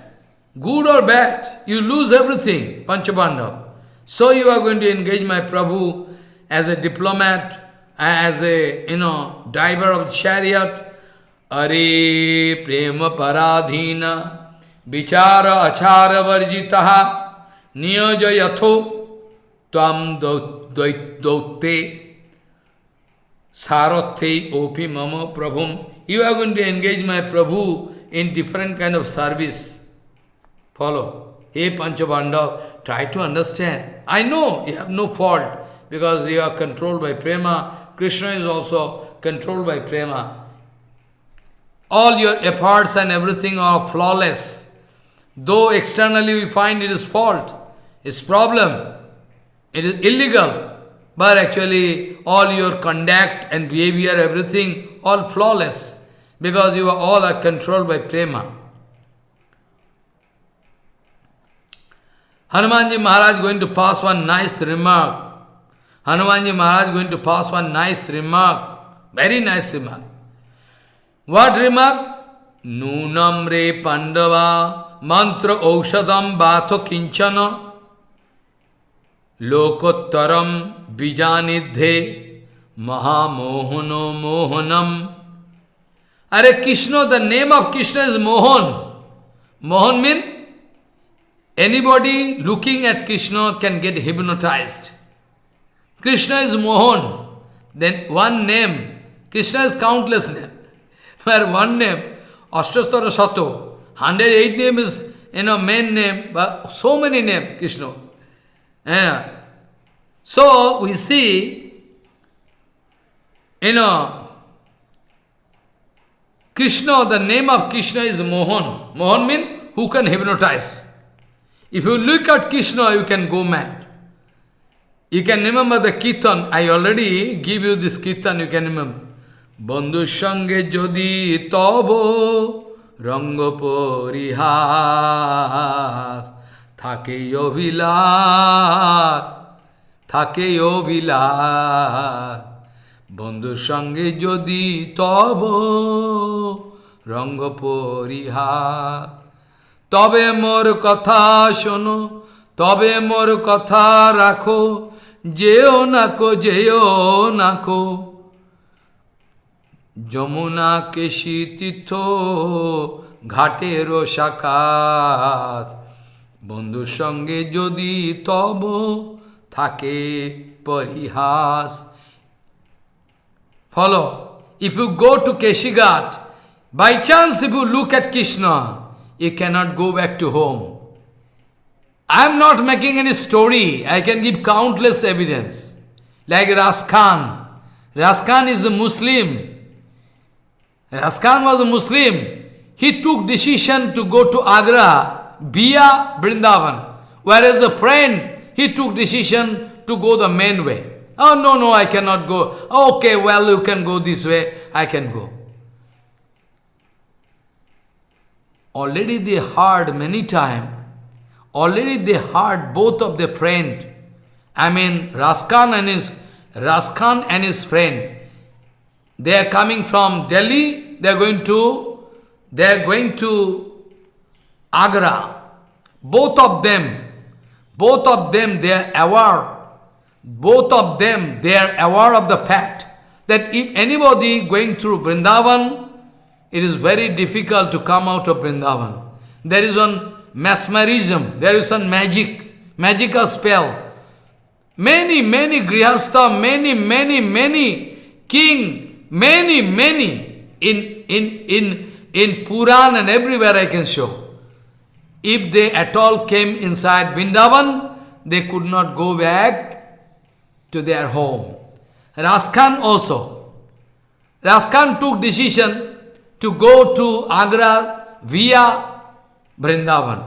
good or bad. You lose everything, Panchabandha. So you are going to engage my Prabhu as a diplomat, as a, you know, driver of chariot. Are prema paradhina vichara achara varjitaha niyoja yatho Tvam dvaite sarathe opi mama prabhum. You are going to engage my Prabhu in different kind of service. Follow. Hey Panchabanda, try to understand. I know you have no fault because you are controlled by prema. Krishna is also controlled by prema. All your efforts and everything are flawless. Though externally we find it is fault, it's problem. It is illegal, but actually all your conduct and behavior, everything, all flawless, because you are all are controlled by prema. Hanumanji Maharaj going to pass one nice remark. Hanumanji Maharaj going to pass one nice remark. Very nice remark. What remark? Nunam re pandava mantra aushadam bato kinchana lokottaram bijanidhe mahamohano mohanam. Are Krishna, the name of Krishna is Mohan. Mohan means anybody looking at Krishna can get hypnotized. Krishna is Mohan. Then one name, Krishna is countless name. [LAUGHS] Where one name, Ashtastara Sato, 108 name is, you know, main name, but so many name, Krishna. Yeah. So, we see, you know, Krishna, the name of Krishna is Mohan. Mohan means who can hypnotize. If you look at Krishna, you can go mad. You can remember the kirtan. I already give you this kirtan, you can remember. সঙ্গে যদি তব রঙ্গ পরিহাস থাকে অভিলাষ থাকে অভিলাষ বন্ধুর সঙ্গে যদি তব রঙ্গ তবে মোর কথা শোনো তবে মোর কথা রাখো যেও নাকো যেও নাকো। যমুনা কেশি তীর্থ ঘাটের শাখাত বন্ধুর সঙ্গে যদি তব থাকে পরিহাস। Follow. If you go to Keshigat, by chance if you look at Krishna, you cannot go back to home. I am not making any story. I can give countless evidence. Like Raskhan. Raskhan is a Muslim. Raskhan was a Muslim. He took decision to go to Agra via Vrindavan. Whereas a friend, he took decision to go the main way. Oh, no, no, I cannot go. Oh, okay, well, you can go this way. I can go. Already they heard many times. Already they heard both of their friend. I mean, Raskhan and his Raskhan and his friend. They are coming from Delhi. They are going to. They are going to Agra. Both of them. Both of them. They are aware. Both of them. They are aware of the fact that if anybody going through Vrindavan, it is very difficult to come out of Vrindavan. There is one mesmerism, there is some magic, magical spell. Many, many grihastha, many, many, many king, many, many in, in, in, in Puran and everywhere I can show. If they at all came inside Vrindavan, they could not go back to their home. Raskhan also. Raskhan took decision to go to Agra via Vrindavan.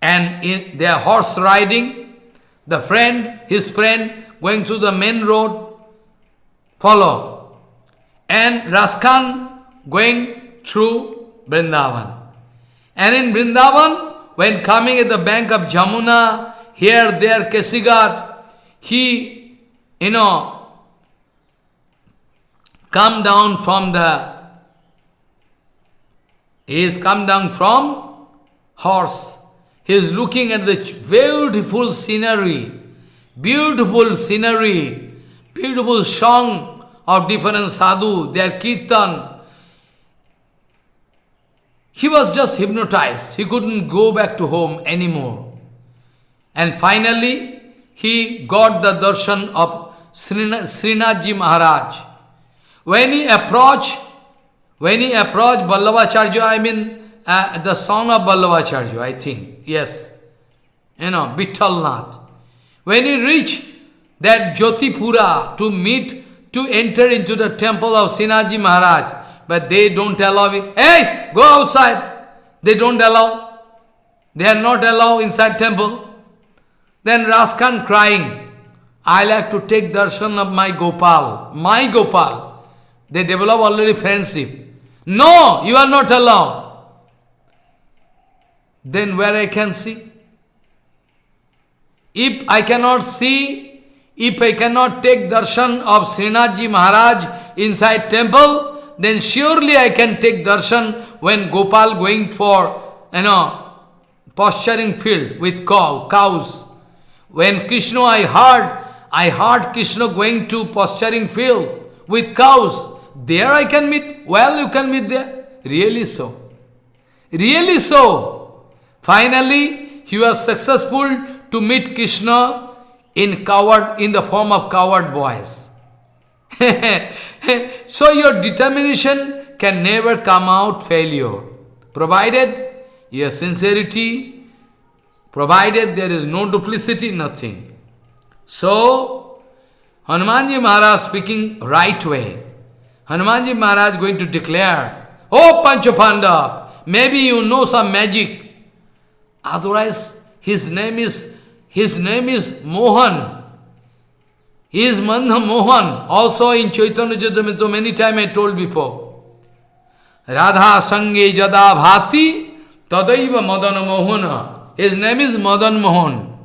And in their horse riding, the friend, his friend, going through the main road, follow. And Raskhan going through Vrindavan. And in Vrindavan, when coming at the bank of Jamuna, here, there, Keshighat, he, you know, come down from the, he is come down from horse. He is looking at the beautiful scenery, beautiful scenery, beautiful song of different sadhu, their kirtan. He was just hypnotized. He couldn't go back to home anymore. And finally, he got the darshan of Srinathji Maharaj. When he approached, when he approached Vallabhacharya, I mean uh, the son of Vallabhacharya, I think, yes, you know, Vittalnath. When he reached that Jatipura to meet, to enter into the temple of Srinathji Maharaj, but they don't allow it. Hey, go outside. They don't allow. They are not allowed inside temple. Then Raskhan crying, I like to take darshan of my Gopal, my Gopal. They develop already friendship. No, you are not allowed. Then where I can see? If I cannot see, if I cannot take darshan of Srinathji Maharaj inside temple, then surely I can take darshan when Gopal going for, you know, posturing field with cow, cows. When Krishna I heard, I heard Krishna going to posturing field with cows. There I can meet, well you can meet there. Really so. Really so. Finally, he was successful to meet Krishna in coward in the form of coward boys. [LAUGHS] so your determination can never come out failure, provided your sincerity, provided there is no duplicity, nothing. So, Hanumanji Maharaj speaking right way. Hanumanji Maharaj going to declare, Oh Panchapanda, maybe you know some magic. Otherwise, his name is his name is Mohan. He is Madan Mohan. Also in Chaitanya Charitamrita, many times I told before. Radha Sange Jada Bhati Tadaiva Madana Mohana. His name is Madan Mohan.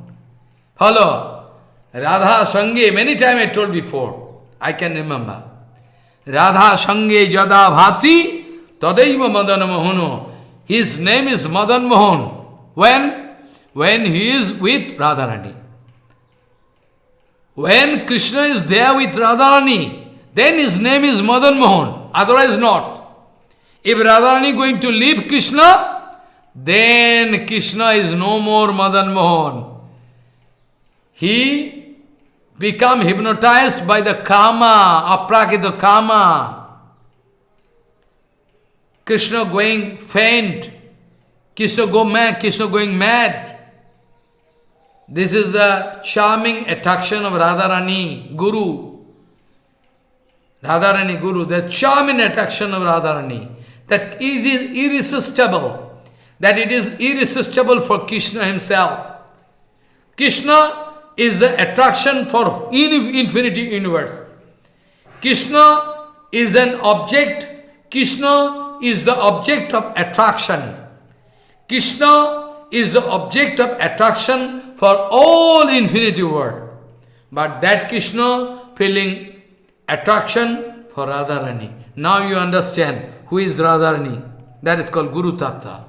Follow. Radha Sange, many times I told before. I can remember. Radha Sange Jada Bhati Tadaiva Madana Mohano. His name is Madan Mohan. When? when he is with Radharani. When Krishna is there with Radharani, then his name is Madan Mohan, otherwise not. If Radharani going to leave Krishna, then Krishna is no more Madan Mohan. He become hypnotized by the karma, aprakita karma. Krishna going faint, Krishna go mad, Krishna going mad. This is the charming attraction of Radharani, Guru. Radharani Guru, the charming attraction of Radharani. That it is irresistible. That it is irresistible for Krishna himself. Krishna is the attraction for infinity universe. Krishna is an object. Krishna is the object of attraction. Krishna is the object of attraction for all infinity world. But that Krishna feeling attraction for Radharani. Now you understand who is Radharani. That is called Guru Tattva.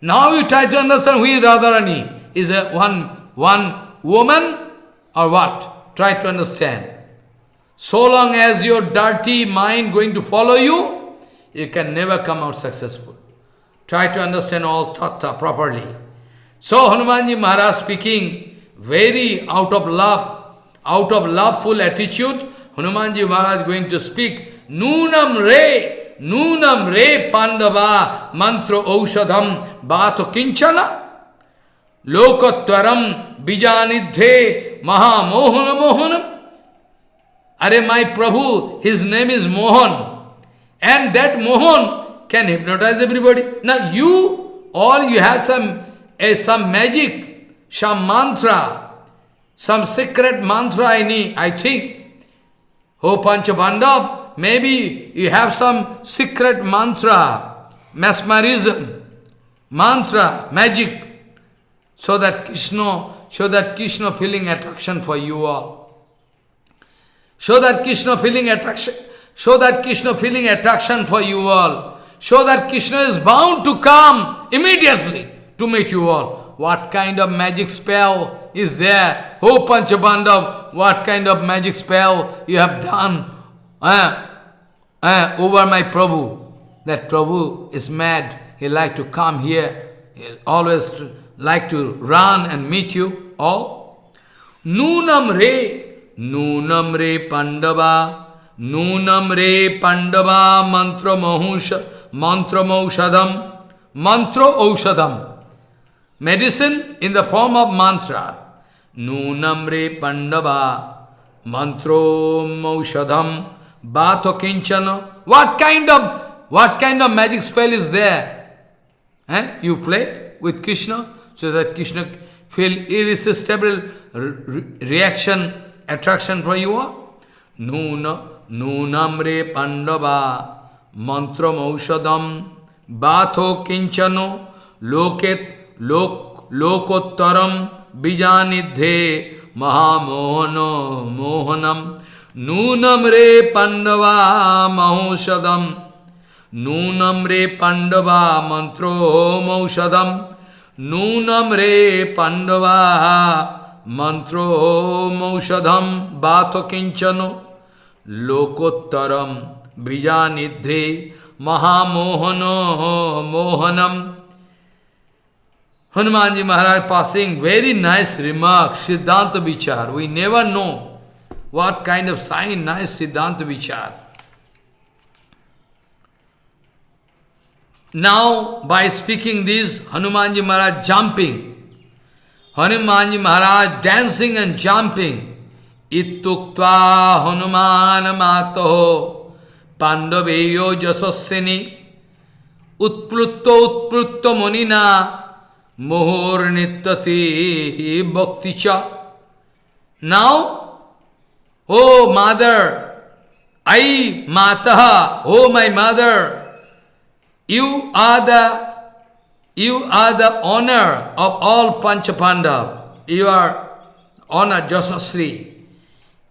Now you try to understand who is Radharani. Is a one, one woman or what? Try to understand. So long as your dirty mind going to follow you, you can never come out successful. Try to understand all tattva properly. So Hanumanji Maharaj speaking very out of love, out of loveful attitude, Hanumanji Maharaj going to speak, Nunam re, Nunam re Pandava mantra aushadham bhato kinchana lokatvaram bijanidhe maha mohana mohanam. Are my Prabhu, his name is Mohan. And that Mohan can hypnotize everybody. Now you, all you have some a, some magic, some mantra, some secret mantra I need, I think. Oh Panchapandav, maybe you have some secret mantra, mesmerism, mantra, magic, so that Krishna, so that Krishna feeling attraction for you all. So that Krishna feeling attraction, so that Krishna feeling attraction for you all. So that Krishna is bound to come immediately to meet you all. What kind of magic spell is there? Oh Panchapandav, what kind of magic spell you have done uh, uh, over my Prabhu? That Prabhu is mad. He like to come here. He always like to run and meet you all. Nunam re, nunam re pandava, nunam re pandava mantra mahusha, mantra maushadam, mantra aushadam. Medicine in the form of mantra. Nunamre Pandava mantra Maushadham Bhato Kinchana. What kind of what kind of magic spell is there? Eh? You play with Krishna so that Krishna feel irresistible re reaction, attraction for you all. Nuna Nunamre Pandava Mantra Maushadham Bhato Kinchano Loket lok lokottaram bijanidhe mahamohano mohanam nunam re pandava mahoshadam nunam re pandava mantro maushadam nunam re pandava mantro maushadam bato kinchano lokottaram bijanidhe mahamohano mohanam Hanumanji Maharaj passing very nice remark, Siddhanta Vichar. We never know what kind of sign, nice Siddhanta Vichar. Now, by speaking this, Hanumanji Maharaj jumping, Hanumanji Maharaj dancing and jumping, Ittuktva Hanuman Mato Pandaveyo Jasasini Utplutto Utplutto Monina Mohor Nityati Bhakticha. Now, oh mother, I Mataha, oh my mother, you are the you are the honor of all Panchapandav. You are honor Jasasri.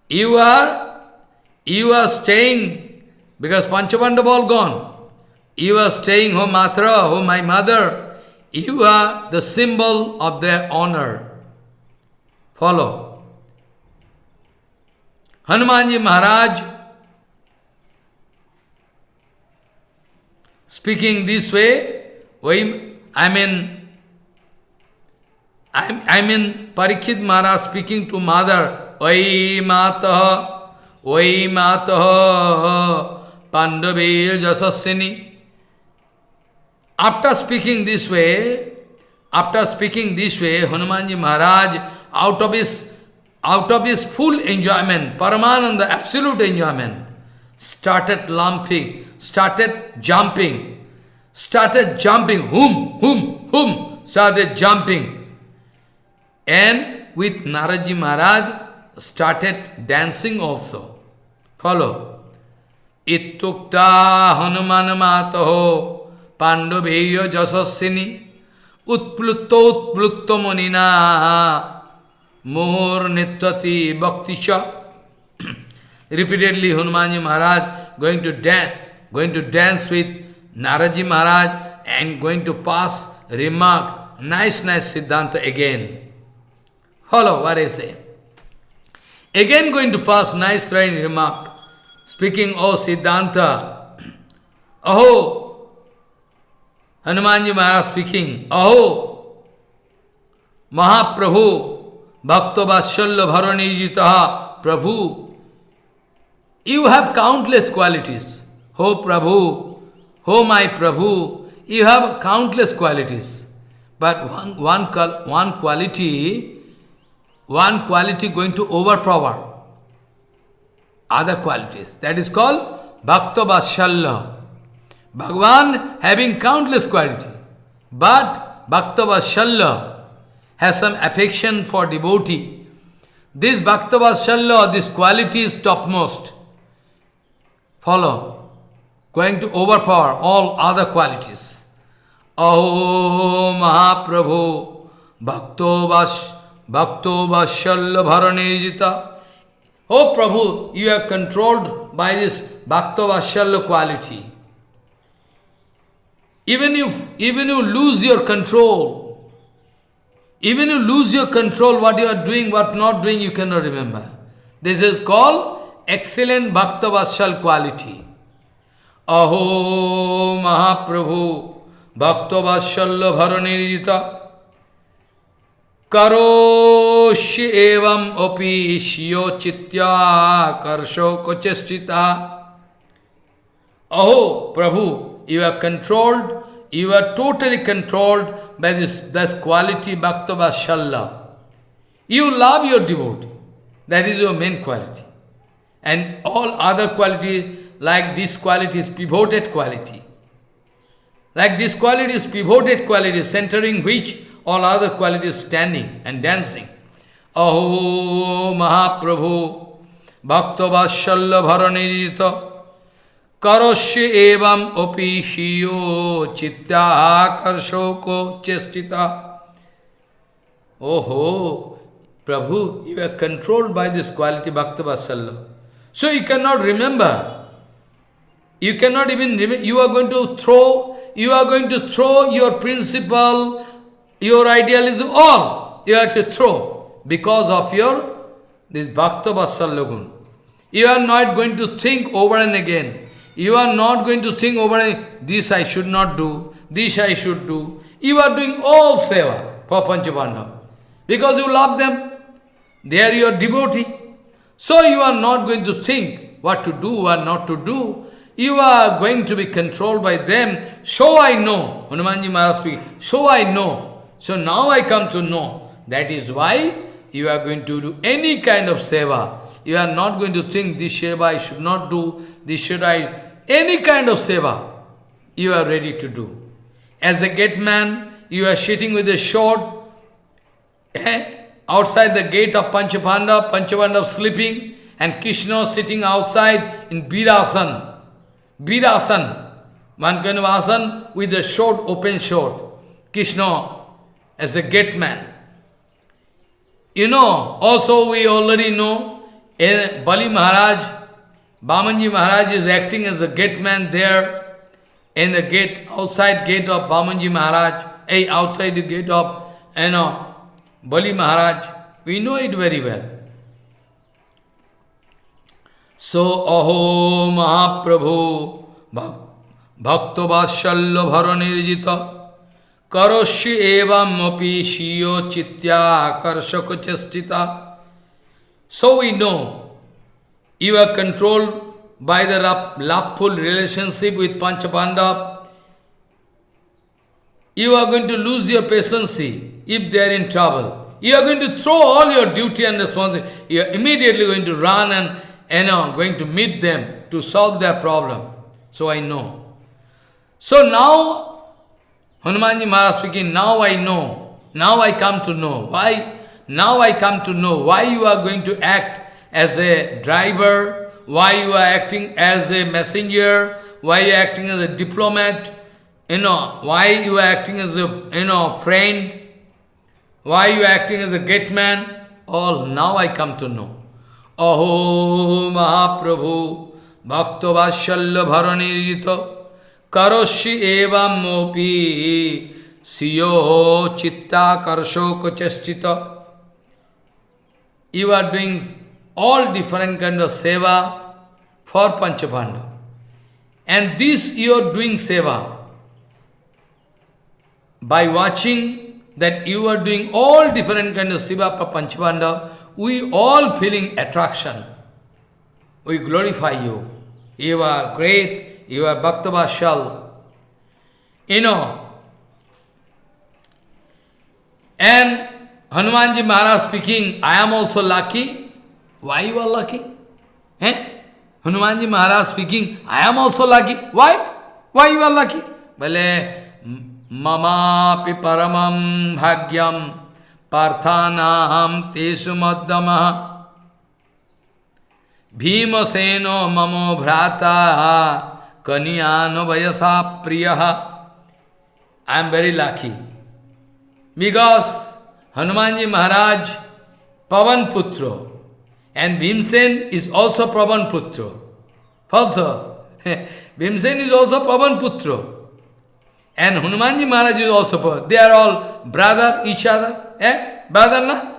You are you are staying because Panchapandav all gone. You are staying, oh Matra, oh my mother. You are the symbol of their honor. Follow. Hanumanji Maharaj speaking this way, I mean, I mean Parikshit Maharaj speaking to mother, Vai Mataha, Vai Mataha, Pandave Jasasini. After speaking this way, after speaking this way, Hanumanji Maharaj, out of his out of his full enjoyment, Paramananda, absolute enjoyment, started lumping, started jumping, started jumping, whom, whom, whom, started jumping. And with Naraji Maharaj, started dancing also. Follow. Ittukta Hanuman Mataho পাণ্ডবেয় Yashasvini উৎপ্লুত উৎপ্লুত মনিনা Mohor নেত্রতি বক্তিশ repeatedly Hanumanji Maharaj going to dance, going to dance with Naradji Maharaj and going to pass remark, nice, nice Siddhanta again. Follow what I say. Again going to pass nice remark, speaking, oh Siddhanta, [CLEARS THROAT] oh, Hanumanji Maharaj speaking, Aho, Mahaprabhu, Bhakta Vatshalya Bharanijitaha, Prabhu, you have countless qualities. Oh Prabhu, oh my Prabhu, you have countless qualities. But one, one, one quality, one quality going to overpower other qualities. That is called Bhakta Vatshalya. Bhagavan having countless quality, but Bhaktavashalya has some affection for devotee. This Bhaktavashalya, this quality is topmost. Follow. Going to overpower all other qualities. Aho Mahaprabhu Bhakto Vash Bhakto Vashalya Bharanejita. Oh Prabhu, you are controlled by this Bhakta Vashalya quality. Even if even you lose your control, even you lose your control, what you are doing, what not doing, you cannot remember. This is called excellent Bhakta Vatsal quality. Aho Mahaprabhu Bhakta Vatsalya Bharanirita Karoshi evam opi shio chitya karsho kochestita Aho Prabhu you are controlled, you are totally controlled by this, this quality Bhaktava Shalla. You love your devotee. That is your main quality. and all other qualities like this quality is pivoted quality. Like this quality is pivoted quality, centering which all other qualities standing and dancing. Aho Mahaprabhu Bhakta Vashyalla Bharanirita Karosya evam opi shiyo chitta karshoko chestita. Oh, Prabhu, you are controlled by this quality Bhakta Vashyalla. So you cannot remember. You cannot even remember. You are going to throw, you are going to throw your principle, your idealism, all you have to throw because of your this Bhakta Vasalyagun. You are not going to think over and again. You are not going to think over and this I should not do, this I should do. You are doing all seva for Panchapandava. Because you love them. They are your devotee. So you are not going to think what to do or not to do. You are going to be controlled by them. So I know. Hanumanji Maharaj speaking. So I know. So now I come to know. That is why you are going to do any kind of seva. You are not going to think this seva I should not do, this should I... Any kind of seva you are ready to do. As a gate man, you are sitting with a sword, eh? Outside the gate of Panchapanda, Panchapanda sleeping, and Krishna sitting outside in Birasan. One kind with a short, open sword. Krishna as a gate man. You know, also we already know, in Bali Maharaj, Bamanji Maharaj is acting as a gate man there, in the gate, outside gate of Bamanji Maharaj, eh, outside the gate of, you know, Bali Maharaj, we know it very well. So, Aho Mahaprabhu Bhakta Vashalya Bharanirjita Karoshi Evam Api Shiyo Chitya Karshaka Chastita. So we know you are controlled by the loveful relationship with Panchapandav. You are going to lose your patience if they are in trouble. You are going to throw all your duty and responsibility. You are immediately going to run and you know, going to meet them to solve their problem. So I know. So now, Hanumanji Maharaj speaking, now I know. Now I come to know. Why? Now I come to know why you are going to act as a driver, why you are acting as a messenger, why you are acting as a diplomat, you know, why you are acting as a, you know, friend, why you are acting as a gate man, all now I come to know. Aho Mahaprabhu Bhakta Vashalya Bharanirjita Karoshi Evam Mopi Siyo Chitta Karshoko Chastita You are doing all different kind of seva for Panchapanda. And this you are doing seva by watching that you are doing all different kind of for Panchapanda, we all feeling attraction. We glorify you. You are great, you are Bhaktavashal. You know. And Hanumanji Maharaj speaking, I am also lucky. Why you are lucky? Eh? Hanumanji Maharaj speaking, I am also lucky. Why? Why you are lucky? Bale, ममापि परमं भाग्यं पार्थानाहं तेषु मध्यमः भीमसेनो ममो भ्राता, कनियानो वयसा प्रिय। I am very lucky because Hanuman ji Maharaj Pavan Putra and Bhimsen is also Pavan Putra also Bhimsen is also Pavan Putra And Hanumanji Maharaj is also, poor. they are all brother each other. Eh? Brother, na?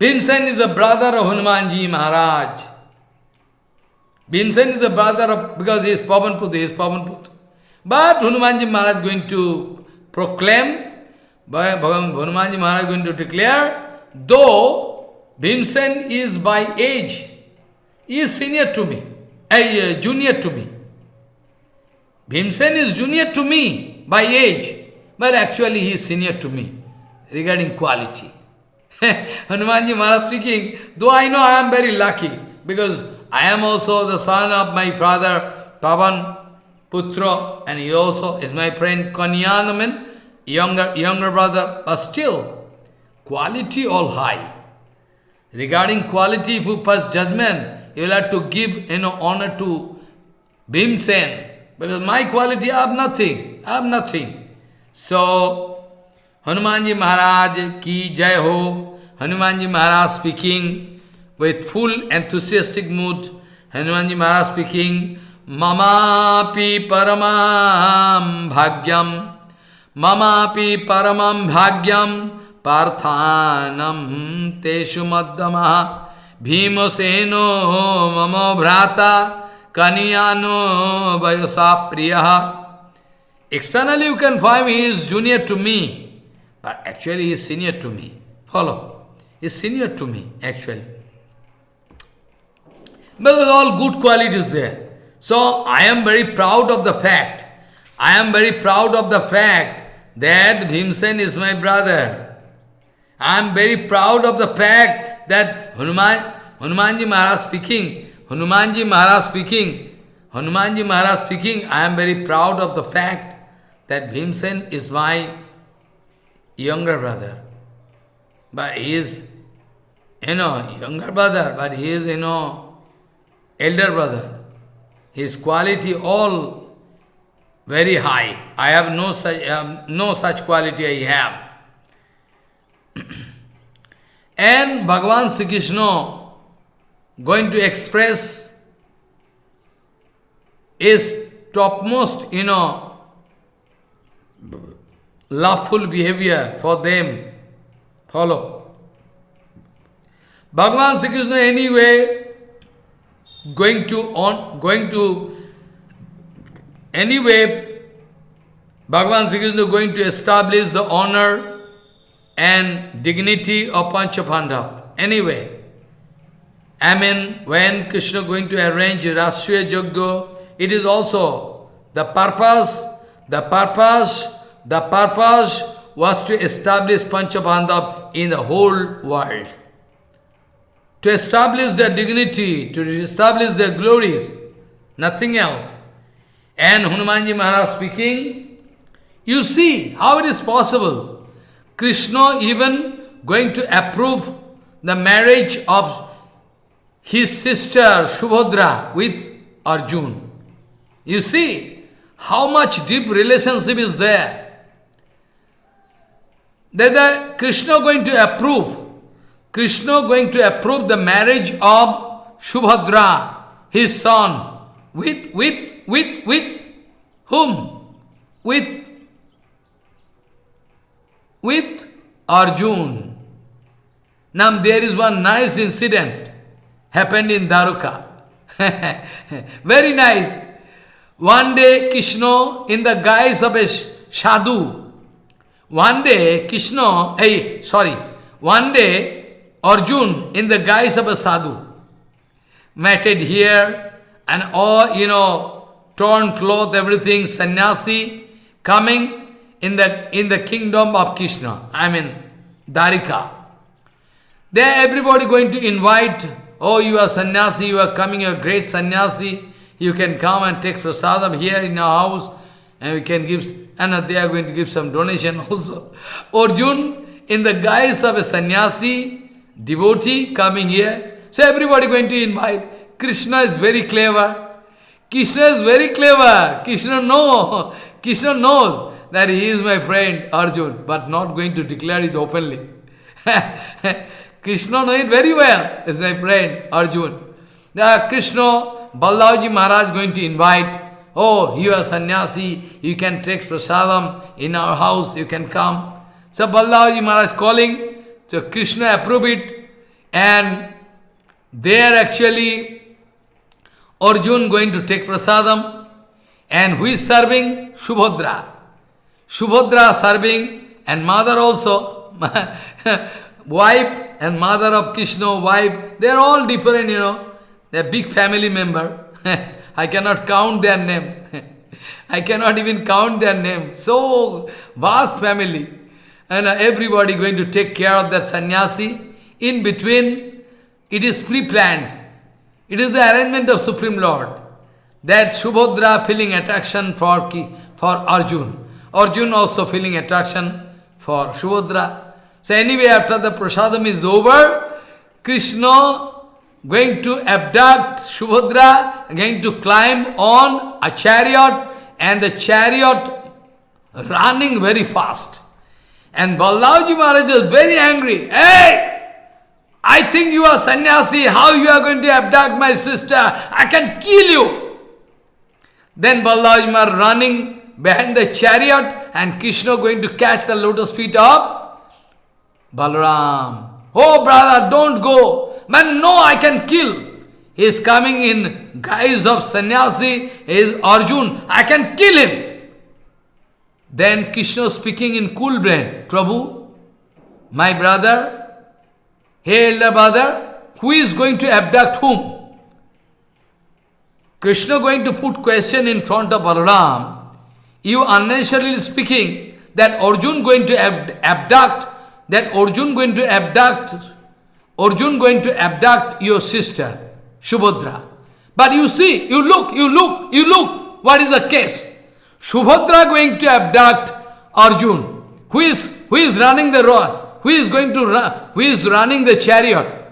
Bhimsen is the brother of Hanumanji Maharaj. Bhimsen is the brother of, because he is Pavanputra, he is Pavanputra. But Hanumanji Maharaj is going to proclaim, Hanumanji Maharaj is going to declare, though Bhimsen is by age, he is senior to me, uh, junior to me. Bhimsen is junior to me by age, but actually he is senior to me regarding quality. [LAUGHS] Hanumanji Maharaj speaking, though I know I am very lucky, because I am also the son of my father Pavan Putra, and he also is my friend Kanyanaman, younger, younger brother, but still, quality all high. Regarding quality, if you pass judgment, you will have to give you know, honor to Bhimsen, because my quality, I have nothing. I have nothing. So, Hanumanji Maharaj ki jai ho. Hanumanji Maharaj speaking with full enthusiastic mood. Hanumanji Maharaj speaking, Mamapi paramam bhagyam, Mamapi paramam bhagyam, Parthanam teshu maddamaha, Bhimaseno mamo bhrata, Kaniyano vayasa priyaha. Externally you can find he is junior to me, but actually he is senior to me. Follow. He is senior to me, actually. But all good qualities there. So I am very proud of the fact. I am very proud of the fact that Bhimsen is my brother. I am very proud of the fact that Hanuman, Hanumanji Maharaj speaking, Hanumanji Maharaj speaking, Hanumanji Maharaj speaking, I am very proud of the fact that Bhimsen is my younger brother. But he is, you know, younger brother, but he is, you know, elder brother. His quality all very high. I have no such, no such quality I have. [CLEARS THROAT] and Bhagavan Sri Krishna going to express his topmost, you know, loveful behavior for them. Follow. Bhagavan Sri Krishna anyway going to on going to anyway Bhagavan Sri Krishna going to establish the honor and dignity of Panchapandav. Anyway, I mean when Krishna going to arrange Rajasuya Yajna, it is also the purpose, the purpose the purpose was to establish Panchapandav in the whole world. To establish their dignity, to establish their glories, nothing else. And Hanumanji Maharaj speaking, you see how it is possible. Krishna even going to approve the marriage of his sister Subhadra with Arjun. You see how much deep relationship is there that Krishna going to approve, Krishna going to approve the marriage of Subhadra, his son, with, with, with, with whom? With, with Arjun. Now there is one nice incident happened in Daruka. [LAUGHS] Very nice. One day Krishna in the guise of a sadhu, one day, Krishna, hey, sorry, one day, Arjun, in the guise of a sadhu, matted here, and all, you know, torn cloth, everything, sannyasi, coming in the, in the kingdom of Krishna, I mean, Dwarika. There everybody going to invite, oh, you are sannyasi, you are coming, you are great sannyasi, you can come and take prasadam here in our house, and we can give and they are going to give some donation [LAUGHS] also. Arjun, in the guise of a sannyasi, devotee coming here, so everybody going to invite. Krishna is very clever. Krishna is very clever. Krishna know. [LAUGHS] Krishna knows that he is my friend Arjun, but not going to declare it openly. [LAUGHS] Krishna knows it very well. Is my friend Arjun. The Krishna, Balaji Maharaj going to invite Oh, you are sannyasi, you can take prasadam in our house, you can come. So Balaji Maharaj calling, so Krishna approve it, and there actually Arjun going to take prasadam, and who is serving? Subhadra. Subhadra serving, and mother also, [LAUGHS] wife and mother of Krishna, wife, they are all different, you know. They are big family member. [LAUGHS] I cannot count their name. [LAUGHS] I cannot even count their name. So vast family. And uh, everybody going to take care of that sannyasi. In between, it is pre-planned. It is the arrangement of Supreme Lord. That Subhadra feeling attraction for, for Arjun. Arjun also feeling attraction for Subhadra. So anyway, after the prasadam is over, Krishna going to abduct Subhadra, going to climb on a chariot, and the chariot running very fast. And Balaji Maharaj was very angry. Hey! I think you are sannyasi. How you are going to abduct my sister? I can kill you. Then Balaji Maharaj running behind the chariot and Krishna going to catch the lotus feet of Balaram. Oh brother, don't go. Man, no, I can kill. He is coming in guise of sannyasi, he is Arjun. I can kill him. Then Krishna speaking in cool brain, Prabhu, my brother, hey elder brother, who is going to abduct whom? Krishna going to put question in front of Balaram. You unnecessarily speaking that Arjun going to abduct, that Arjun going to abduct, Arjun going to abduct your sister. Subhadra. But you see, you look, you look, you look, what is the case? Subhadra going to abduct Arjun. Who is, who is running the road? Who is going to run? Who is running the chariot?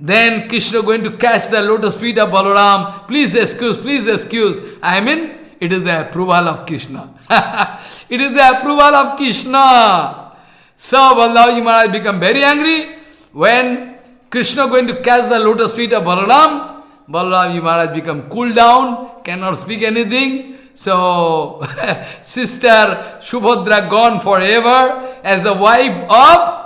Then Krishna going to catch the lotus feet of Balaram. Please excuse, please excuse. I mean, it is the approval of Krishna. [LAUGHS] it is the approval of Krishna. So Balaji Maharaj become very angry when Krishna going to catch the lotus feet of Balaram. Balaram Maharaj become cool down, cannot speak anything. So, [LAUGHS] sister Subhadra gone forever as the wife of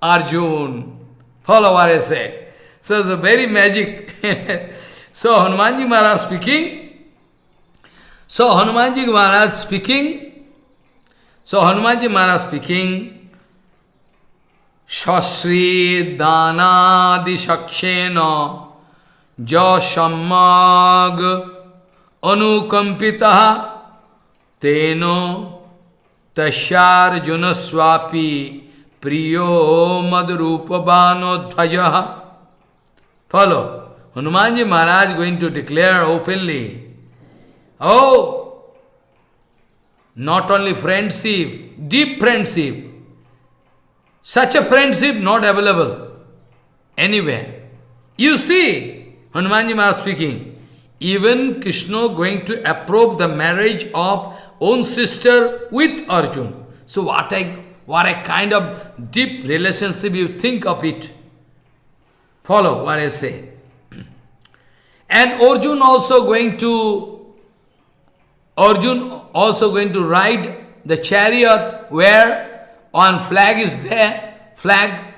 Arjun. Follow what I say. So it's a very magic. [LAUGHS] so Hanumanji Maharaj speaking. So Hanumanji Maharaj speaking. So Hanumanji Maharaj speaking. सश्री दानादिशक्षेन जमग अनुकंपिता तेनो तस्जुन स्वापी प्रियो मदरूपबानोध्वज follow Hanuman ji Maharaj going to declare openly Not only friendship, deep friendship. Such a friendship not available anywhere. You see, Hanumanji Maharaj speaking, even Krishna going to approve the marriage of own sister with Arjun. So what what a kind of deep relationship you think of it. Follow what I say. [CLEARS THROAT] And Arjun also going to Arjun also going to ride the chariot where one flag is there, flag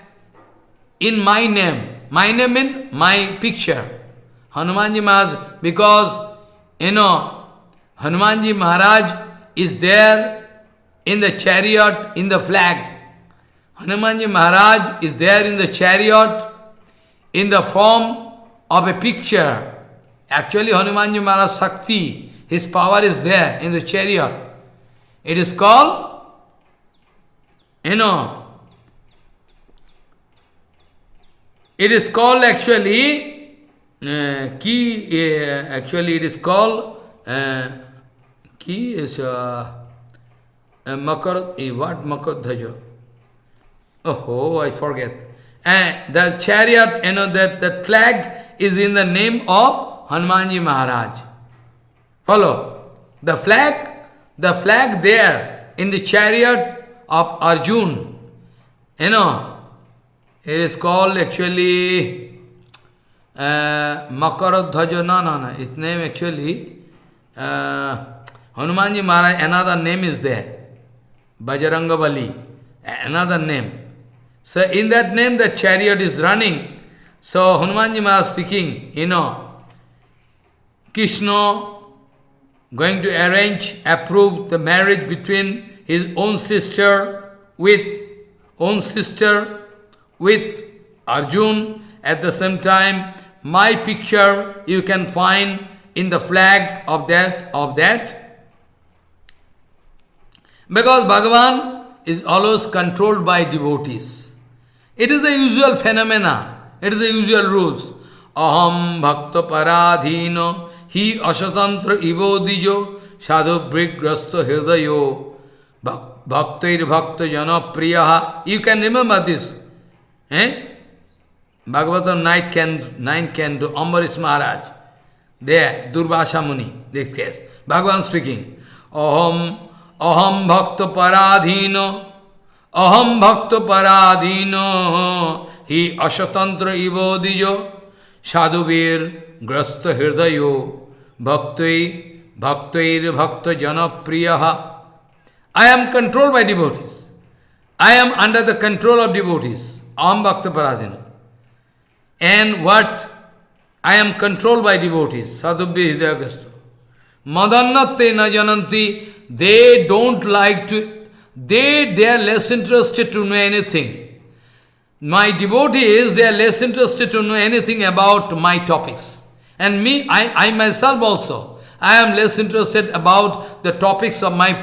in my name. My name in my picture. Hanumanji Maharaj, because, you know, Hanumanji Maharaj is there in the chariot, in the flag. Hanumanji Maharaj is there in the chariot, in the form of a picture. Actually, Hanumanji Maharaj Sakti, his power is there in the chariot. It is called you know, it is called actually, uh, key, uh, actually it is called, uh, key is uh, uh, Makar, uh, what Makar Dhaja? Oh, I forget. And the chariot, you know, that, that flag is in the name of Hanumanji Maharaj. Follow. The flag, the flag there in the chariot of Arjun. You know, it is called actually uh, Makaradhaja, no, no, no, its name actually, uh, Hanumanji Maharaj, another name is there, Bajranga Bali, another name. So in that name the chariot is running. So Hanumanji Maharaj speaking, you know, Krishna going to arrange, approve the marriage between his own sister with own sister with Arjun. At the same time, my picture you can find in the flag of that of that. Because Bhagavan is always controlled by devotees. It is the usual phenomena. It is the usual rules. Aham bhakta paradhino hi asatantra ivo sadhu brigrasto hridayo Bhaktir Bhakta Jana Priya. You can remember this. Eh? Bhagavatam 9 can, 9 can do Ambarish Maharaj. There, Durvasa Muni, this case. Bhagavan speaking. Aham aham bhakta paradhino, aham bhakta paradhino, hi ashatantra ivo dijo, sadhuvir grasta hirdayo, bhaktai, bhaktair bhakta janapriyaha. I am controlled by devotees. I am under the control of devotees. Aham bhakta paradhino. And what? I am controlled by devotees. Sadhubhi hidayagastu. Madannate na jananti. They don't like to, they, they are less interested to know anything. My devotees, they are less interested to know anything about my topics. And me, I, I myself also, I am less interested about the topics of my,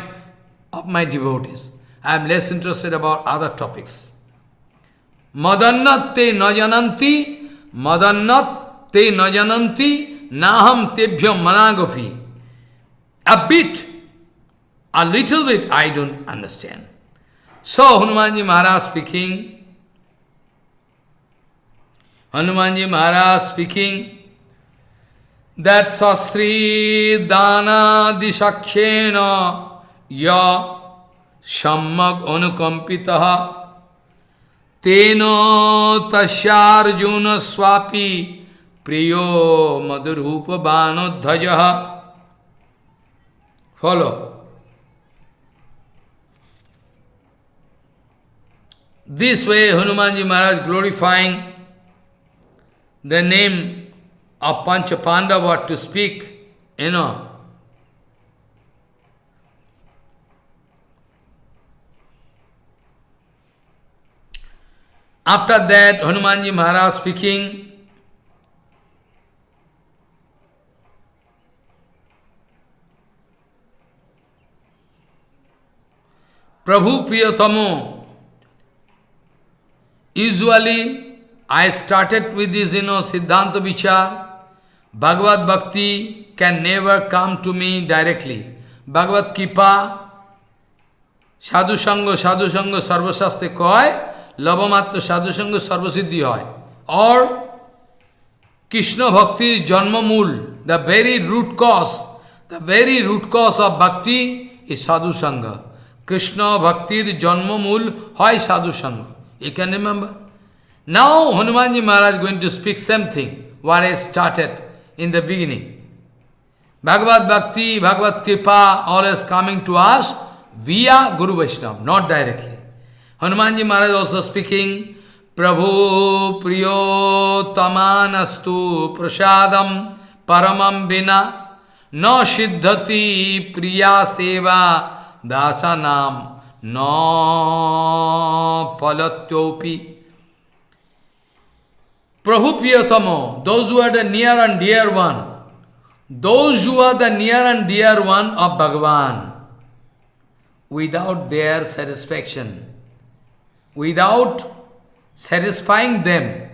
of my devotees. I am less interested about other topics. Madannat te najananti, madannat te najananti, naham tebhyam managafi. A bit a little bit I don't understand. So Hanumanji Maharaj speaking, Hanumanji Maharaj speaking, that Sasri Dana Dishakshena Ya Shammag Anukampitaha Teno Tashyarjuna Swapi Priyo Madhurupa Banodhajaha Follow. This way Hanumanji Maharaj glorifying the name of Pancha Pandava to speak, you know. After that, Hanumanji Maharaj speaking, Prabhu Priyatamo Usually, I started with this, you know, Siddhanta Vichar. Bhagavad Bhakti can never come to me directly. Bhagavad Kipa, Sadhu Sangha, Sadhu Sangha, Sarvasastre koi, Lavamatma Sadhu Sangha, Sarvasiddhi hoy. Or, Krishna Bhakti Janmamul, the very root cause, the very root cause of Bhakti is Sadhu Sangha. Krishna Bhakti Janmamul hoy Sadhu Sangha. You can remember? Now Hanumanji Maharaj is going to speak something, what I started in the beginning. Bhagavad Bhakti, Bhagavad Kripa, all is coming to us via Guru Vaishnava, not directly. Hanumanji Maharaj also speaking, Prabhu Priyo Tamanastu Prasadam Paramam Bina No Siddhati Priya Seva Dasanam no palatyopi. Prabhu those who are the near and dear one, those who are the near and dear one of Bhagavan, without their satisfaction, without satisfying them,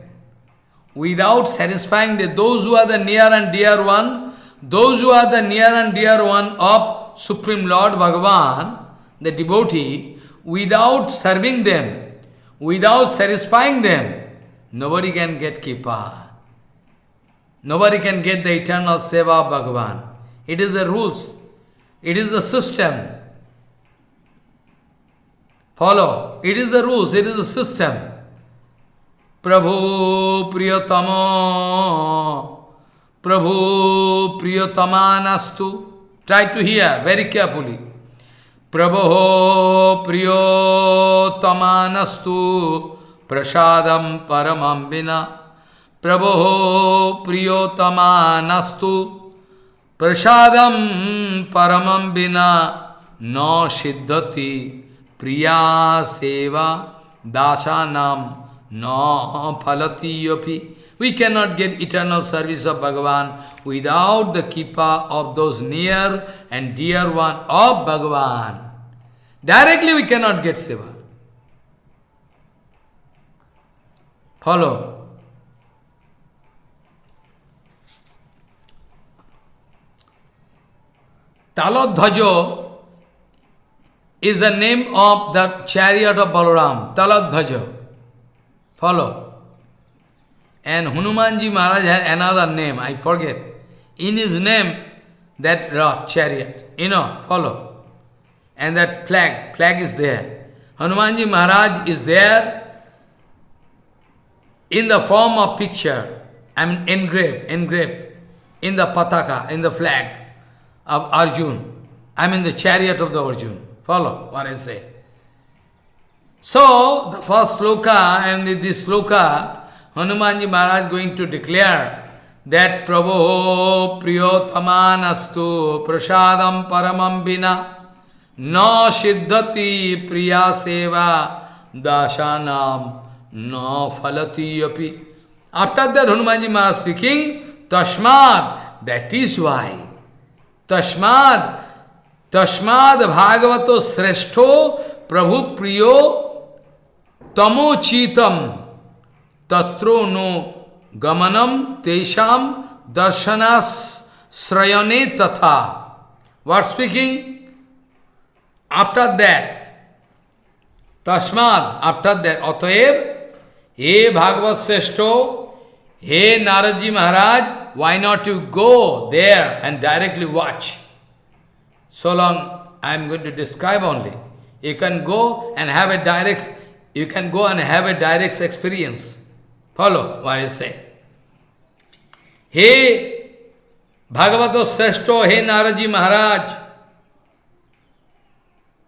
without satisfying them, those who are the near and dear one, those who are the near and dear one of Supreme Lord Bhagavan, the devotee, without serving them, without satisfying them, Nobody can get Kipa. Nobody can get the eternal Seva of Bhagavan. It is the rules. It is the system. Follow. It is the rules. It is the system. Prabhu Priyatama Prabhu Priyatama Try to hear very carefully. Prabhu Priyatama Nastu प्रसाद परम विना। प्रभो प्रियतमस्तु प्रसाद परम विना न सिद्धति। प्रिया सेवा दासानाम न फलती we can not get eternal service of Bhagavan without the kripa of those near and dear one of Bhagavan directly we can not get seva Follow. Talodhajo is the name of the chariot of Balaram. Talodhajo. Follow. And Hanumanji Maharaj had another name, I forget. In his name, that Rath, chariot, you know, follow. and that flag, flag is there. Hanumanji Maharaj is there in the form of picture, I mean engraved, engraved in the pataka, in the flag of Arjun. I mean the chariot of the Arjun. Follow what I say. So, the first sloka and this sloka, Hanumanji Maharaj going to declare that Prabhu Priyothamanastu Prasadam Paramam Bina Na Siddhati Priya Seva Dashanam Na Phalati Yapi. After that Hanumanji Maharaj speaking, Tashmad, that is why. Tashmad, Tashmad Bhagavato Sreshto Prabhu Priyo Tamochitam Tatro no Gamanam Tesham Darshanas Srayane Tatha. What speaking? After that, Tashmad, after that, हे भागवत श्रेष्ठ, हे Narad ji Maharaj why not you go there and directly watch so long I am going to describe only you can go and have a direct you can go and have a direct experience follow why say हे भागवत श्रेष्ठ, हे नारद जी महाराज,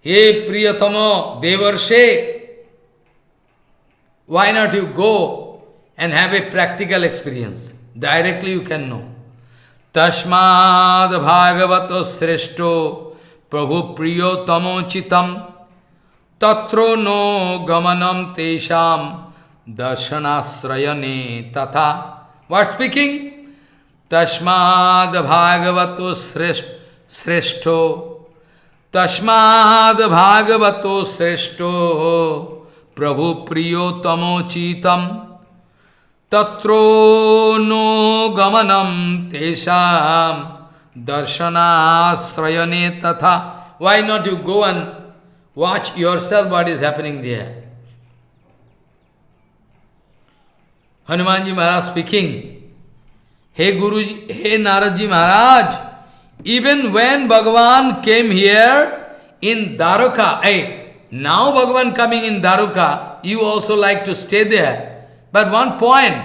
हे प्रियतम देवर्षे why not you go and have a practical experience? Directly you can know. Tashmad Bhagavato Sreshto Prabhu Priyotamo Chitam Tatro no Gamanam Tesham Darshanasrayane Tatha. What speaking? Tashmad Bhagavato Sreshto Tashmad Bhagavato Sreshto प्रभु प्रियोतमोचित त्रो नो गमनम तेषाम दर्शनाश्रयने तथा। Why not you go and watch yourself what is happening there Hanuman ji Maharaj speaking hey Guru ji hey Narad ji Maharaj even when Bhagavan came here in Dwaraka a now Bhagavan coming in Daruka, you also like to stay there. But one point,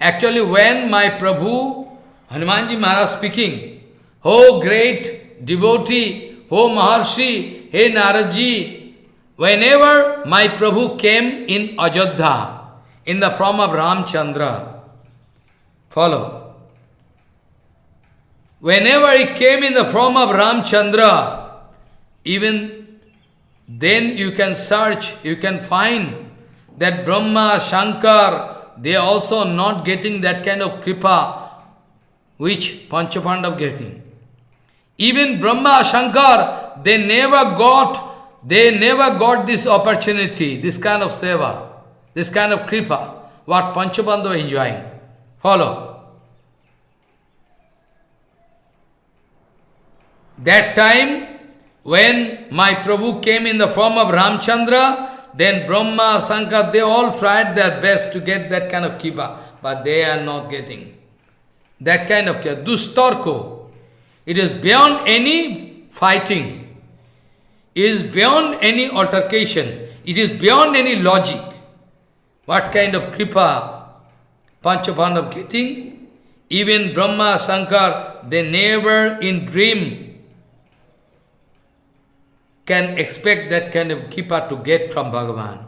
actually when my Prabhu, Hanumanji Maharaj speaking, Oh great devotee, oh Maharshi, hey Naradji, whenever my Prabhu came in Ajodha, in the form of Ramchandra, follow. Whenever he came in the form of Ramchandra, even then you can search, you can find that Brahma, Shankar, they are also not getting that kind of kripa which Panchapandav getting. Even Brahma, Shankar, they never got, they never got this opportunity, this kind of seva, this kind of kripa, what Panchapandav enjoying. Follow. That time, when my Prabhu came in the form of Ramchandra, then Brahma, Sankar, they all tried their best to get that kind of kripa, but they are not getting. That kind of kripa. Dustarko. It is beyond any fighting. It is beyond any altercation. It is beyond any logic. What kind of kripa Panchapandav getting? Even Brahma, Sankar, they never in dream can expect that kind of kripa to get from Bhagavan.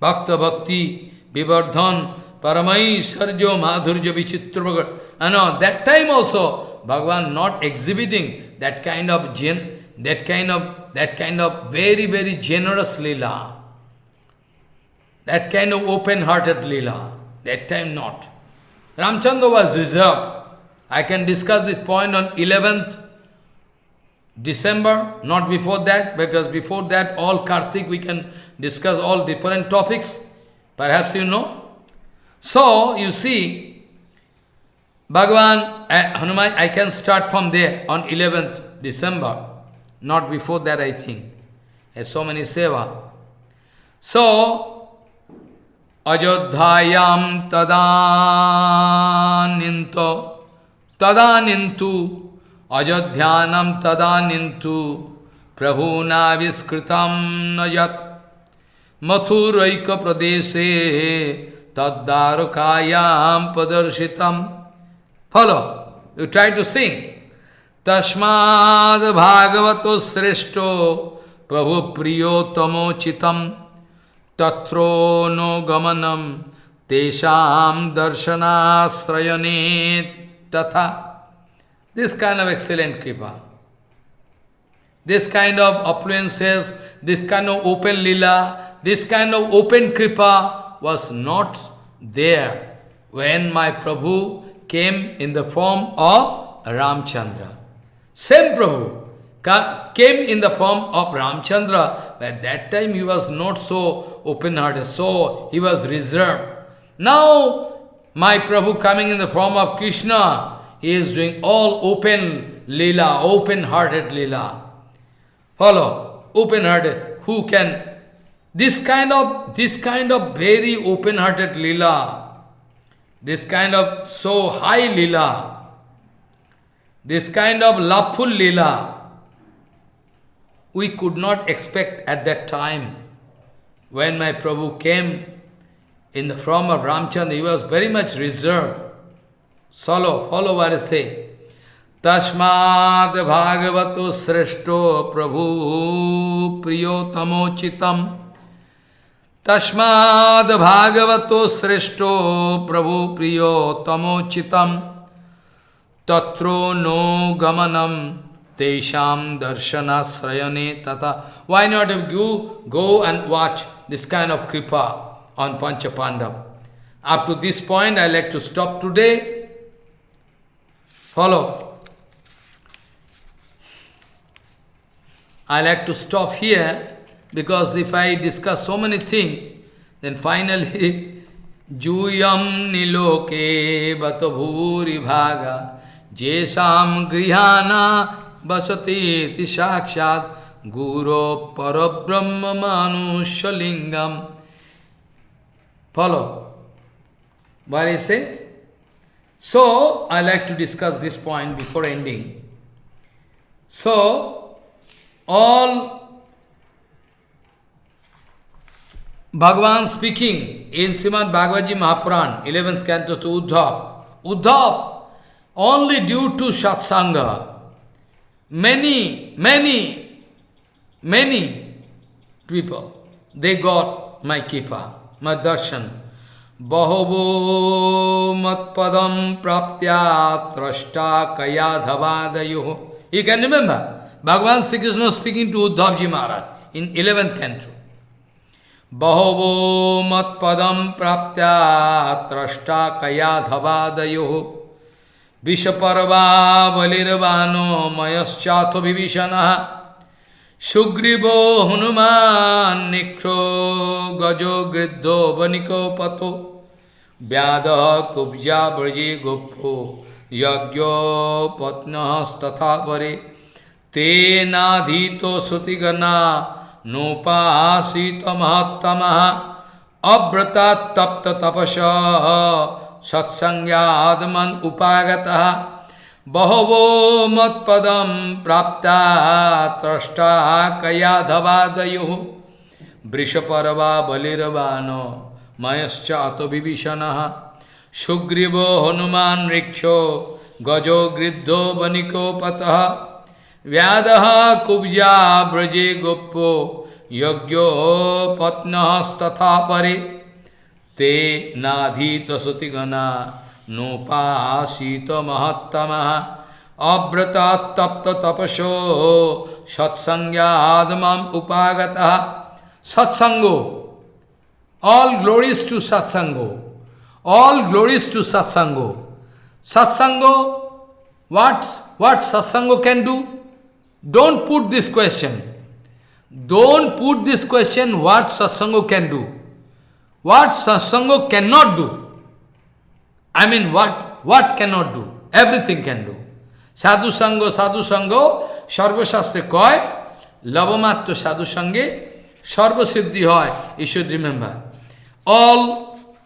Bhakta Bhakti, Vivardhan, Paramai, Sarjo, Madhurja, Vichitra, and ah, all. That time also, Bhagavan not exhibiting that kind of gen, that kind of that kind of very, very generous lila. That kind of open-hearted lila. That time not. Ramchandra was reserved. I can discuss this point on 11th December, not before that, because before that all Kartik we can discuss all different topics, perhaps you know. So, you see, Bhagavan, Hanuman, I can start from there on 11th December, not before that I think. There's so many seva. So, Ajodhayam tadaninto tadanintu ajadhyanam tadanintu prabhunaviskritam najat mathuraika pradese taddarukayam padarsitam. Follow, you try to sing. तस्माद भागवतो श्रेष्ठो प्रभु प्रियोतमो चितम तत्रो no गमनम तेषाम दर्शनाश्रयने तथा This kind of excellent kripa. This kind of affluences, this kind of open lila, this kind of open kripa was not there when my Prabhu came in the form of Ramchandra. Same Prabhu came in the form of Ramchandra, but at that time he was not so open-hearted, so he was reserved. Now, my Prabhu coming in the form of Krishna, he is doing all open lila, open-hearted lila. Follow, open-hearted. Who can? This kind of this kind of very open-hearted lila, this kind of so high lila, this kind of loveful lila, we could not expect at that time. When my Prabhu came in the form of Ramchandra, he was very much reserved. Salo follow what I say. Tashmad Bhagavato Sreshto Prabhu Priyotamo Chitam. Tashmad Bhagavato Sreshto Prabhu Priyotamo Chitam. Tatro no Gamanam Tesham Darshana Srayane Tata. Why not if you go and watch this kind of kripa on Panchapandav? Up to this point, I like to stop today. Follow. I like to stop here because if I discuss so many things, then finally, Juyam niloke batabhuri bhaga jesam grihana basati sakshat guru parabrahma manushalingam. Follow. What is it? So, I like to discuss this point before ending. So, all Bhagavan speaking in Srimad Bhagavad Mahapuran, 11th canto to Uddhav. Uddhav, only due to Satsanga, many, many, many people, they got my kripa, my darshan. बहवो मत्पदम प्राप्त्या त्रष्टा कया धवादयो। You can remember Bhagavan Shri Krishna speaking to Uddhav ji Maharaj in eleventh canto बहवो मत्पदम प्राप्त्या त्रष्टा कया धवादयो। विषपर्वा बलिर्वानो मयश्चाथ विभीषण सुग्रीवो हनुमान निक्षो गजो गृद्धो वनिको पथो व्याद कुब्जा ब्रजे गुप्फो यज्ञो पत्नस्तथा परे तेनाधीतो श्रुतिगना नोपासीत महत्तम अव्रता तप्त तपस सत्संज्ञादमन उपागत बहवो मत्पदम प्राप्ता त्रष्टा कयाधवादयो वृषपर्वा बलिर्वानो मयश्चात विभीषण। सुग्रीव हनुमान ऋक्षो, गजो गृद्धो वनिको पतः। व्याद कुब्जा ब्रजे गोप्यो यज्ञो पत्नस्तथा परे ते नाधीत श्रुतिगणा नोपासीत महत्तम अव्रता तपसो सत्संज्ञादम उपागत। सत्संगो All glories to Satsango. All glories to Satsango. Satsango, what, what Satsango can do? Don't put this question. Don't put this question what Satsango can do. What Satsango cannot do. I mean, what, what cannot do? Everything can do. Sadhu Sango, Sadhu Sango, Sarvashastre koi, Lavamatto Sadhu Sange, Sarvasiddhi hoy. You should remember all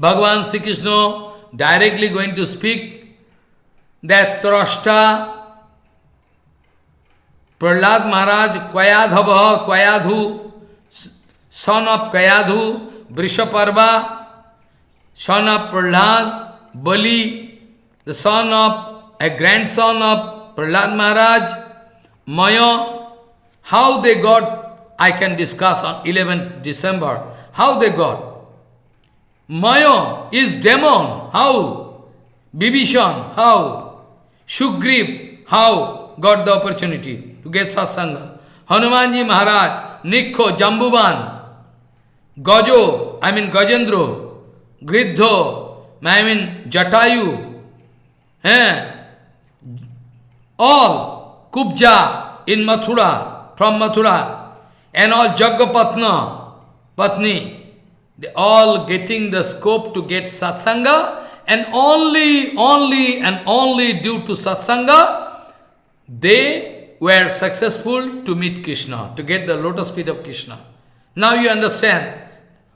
Bhagavan Sri Krishna directly going to speak that Trashta, Prahlad Maharaj, Kvayadhava, Kvayadhu, son of Kvayadhu, Vrishaparva, son of Prahlad, Bali, the son of, a grandson of Prahlad Maharaj, Maya, how they got, I can discuss on 11th December, how they got. Maya is demon, how? Bibhishan, how? Shugriv, how got the opportunity to get satsanga? Hanumanji Maharaj, Nikho, Jambuban, Gajo, I mean Gajendro, Gridho, I mean Jatayu, eh? all Kubja in Mathura, from Mathura, and all Jaggapatna, Patni, they all getting the scope to get satsanga, and only, only, and only due to satsanga, they were successful to meet Krishna, to get the lotus feet of Krishna. Now you understand,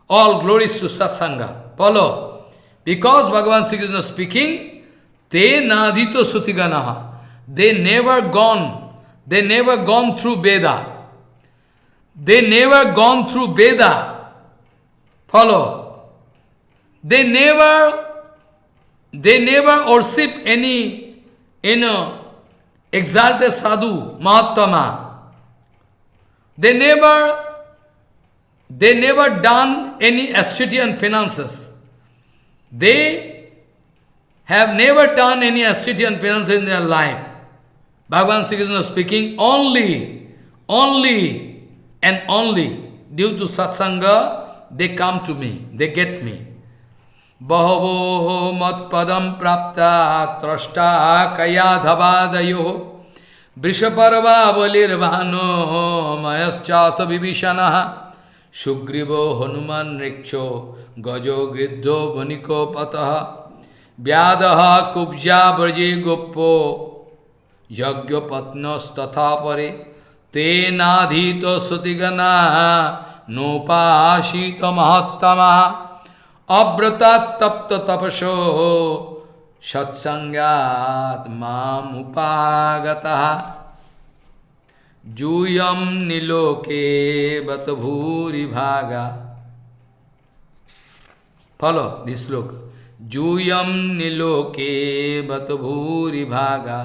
all glories to satsanga. Follow. Because Bhagavan Sri Krishna is speaking, te nadhito sutiganaha. They never gone, they never gone through Veda. They never gone through Veda. Follow. They never, they never worship any, you know, exalted sadhu, Mahatma. They never, they never done any ascetian finances. They have never done any ascetian finances in their life. Bhagavan Sri Krishna is speaking only, only and only due to satsanga, they come to me, they get me. Bahavoho matpadam prapta trashta kayadhavadayo vrishaparva valirvano mayaschata vibhishanaha sugrivo hanuman rikcho gajo griddho vaniko pataha व्यादह Kubja ब्रजे गोपो यज्ञ पत्नस्तथा परे तेनाधीत श्रुतिगना নোপাশিত মহত্তমা অব্রতাত্তপ্ত তপস সৎসঙ্গাত মামুপাগত জুয়ম নীলোকে বত ভূরিভাগা follow দিশ্লোক জুয়ম নীলোকে বত ভূরিভাগা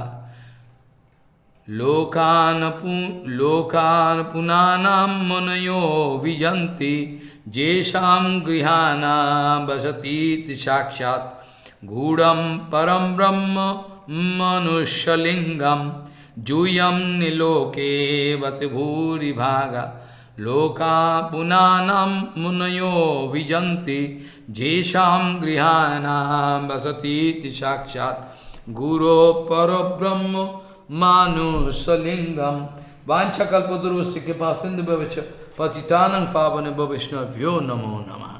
लोकान लोकान पुनानाम मनयो विजंती जेषाम गृहाना वसतीत साक्षात। गूढ़म परम ब्रह्म मनुष्यलिंगम जूयम निलोके वत भागा लोका पुनानाम मुनयो विजंती जेषाम गृहाना वसतीत साक्षात। गुरो परब्रह्म ब्रह्म vijanti jesham grihanam vasati sakshat guru parabrahma vancha kalpataru sikhe pasindu bhavacha patitanam pavane bhavishna vyo namo namah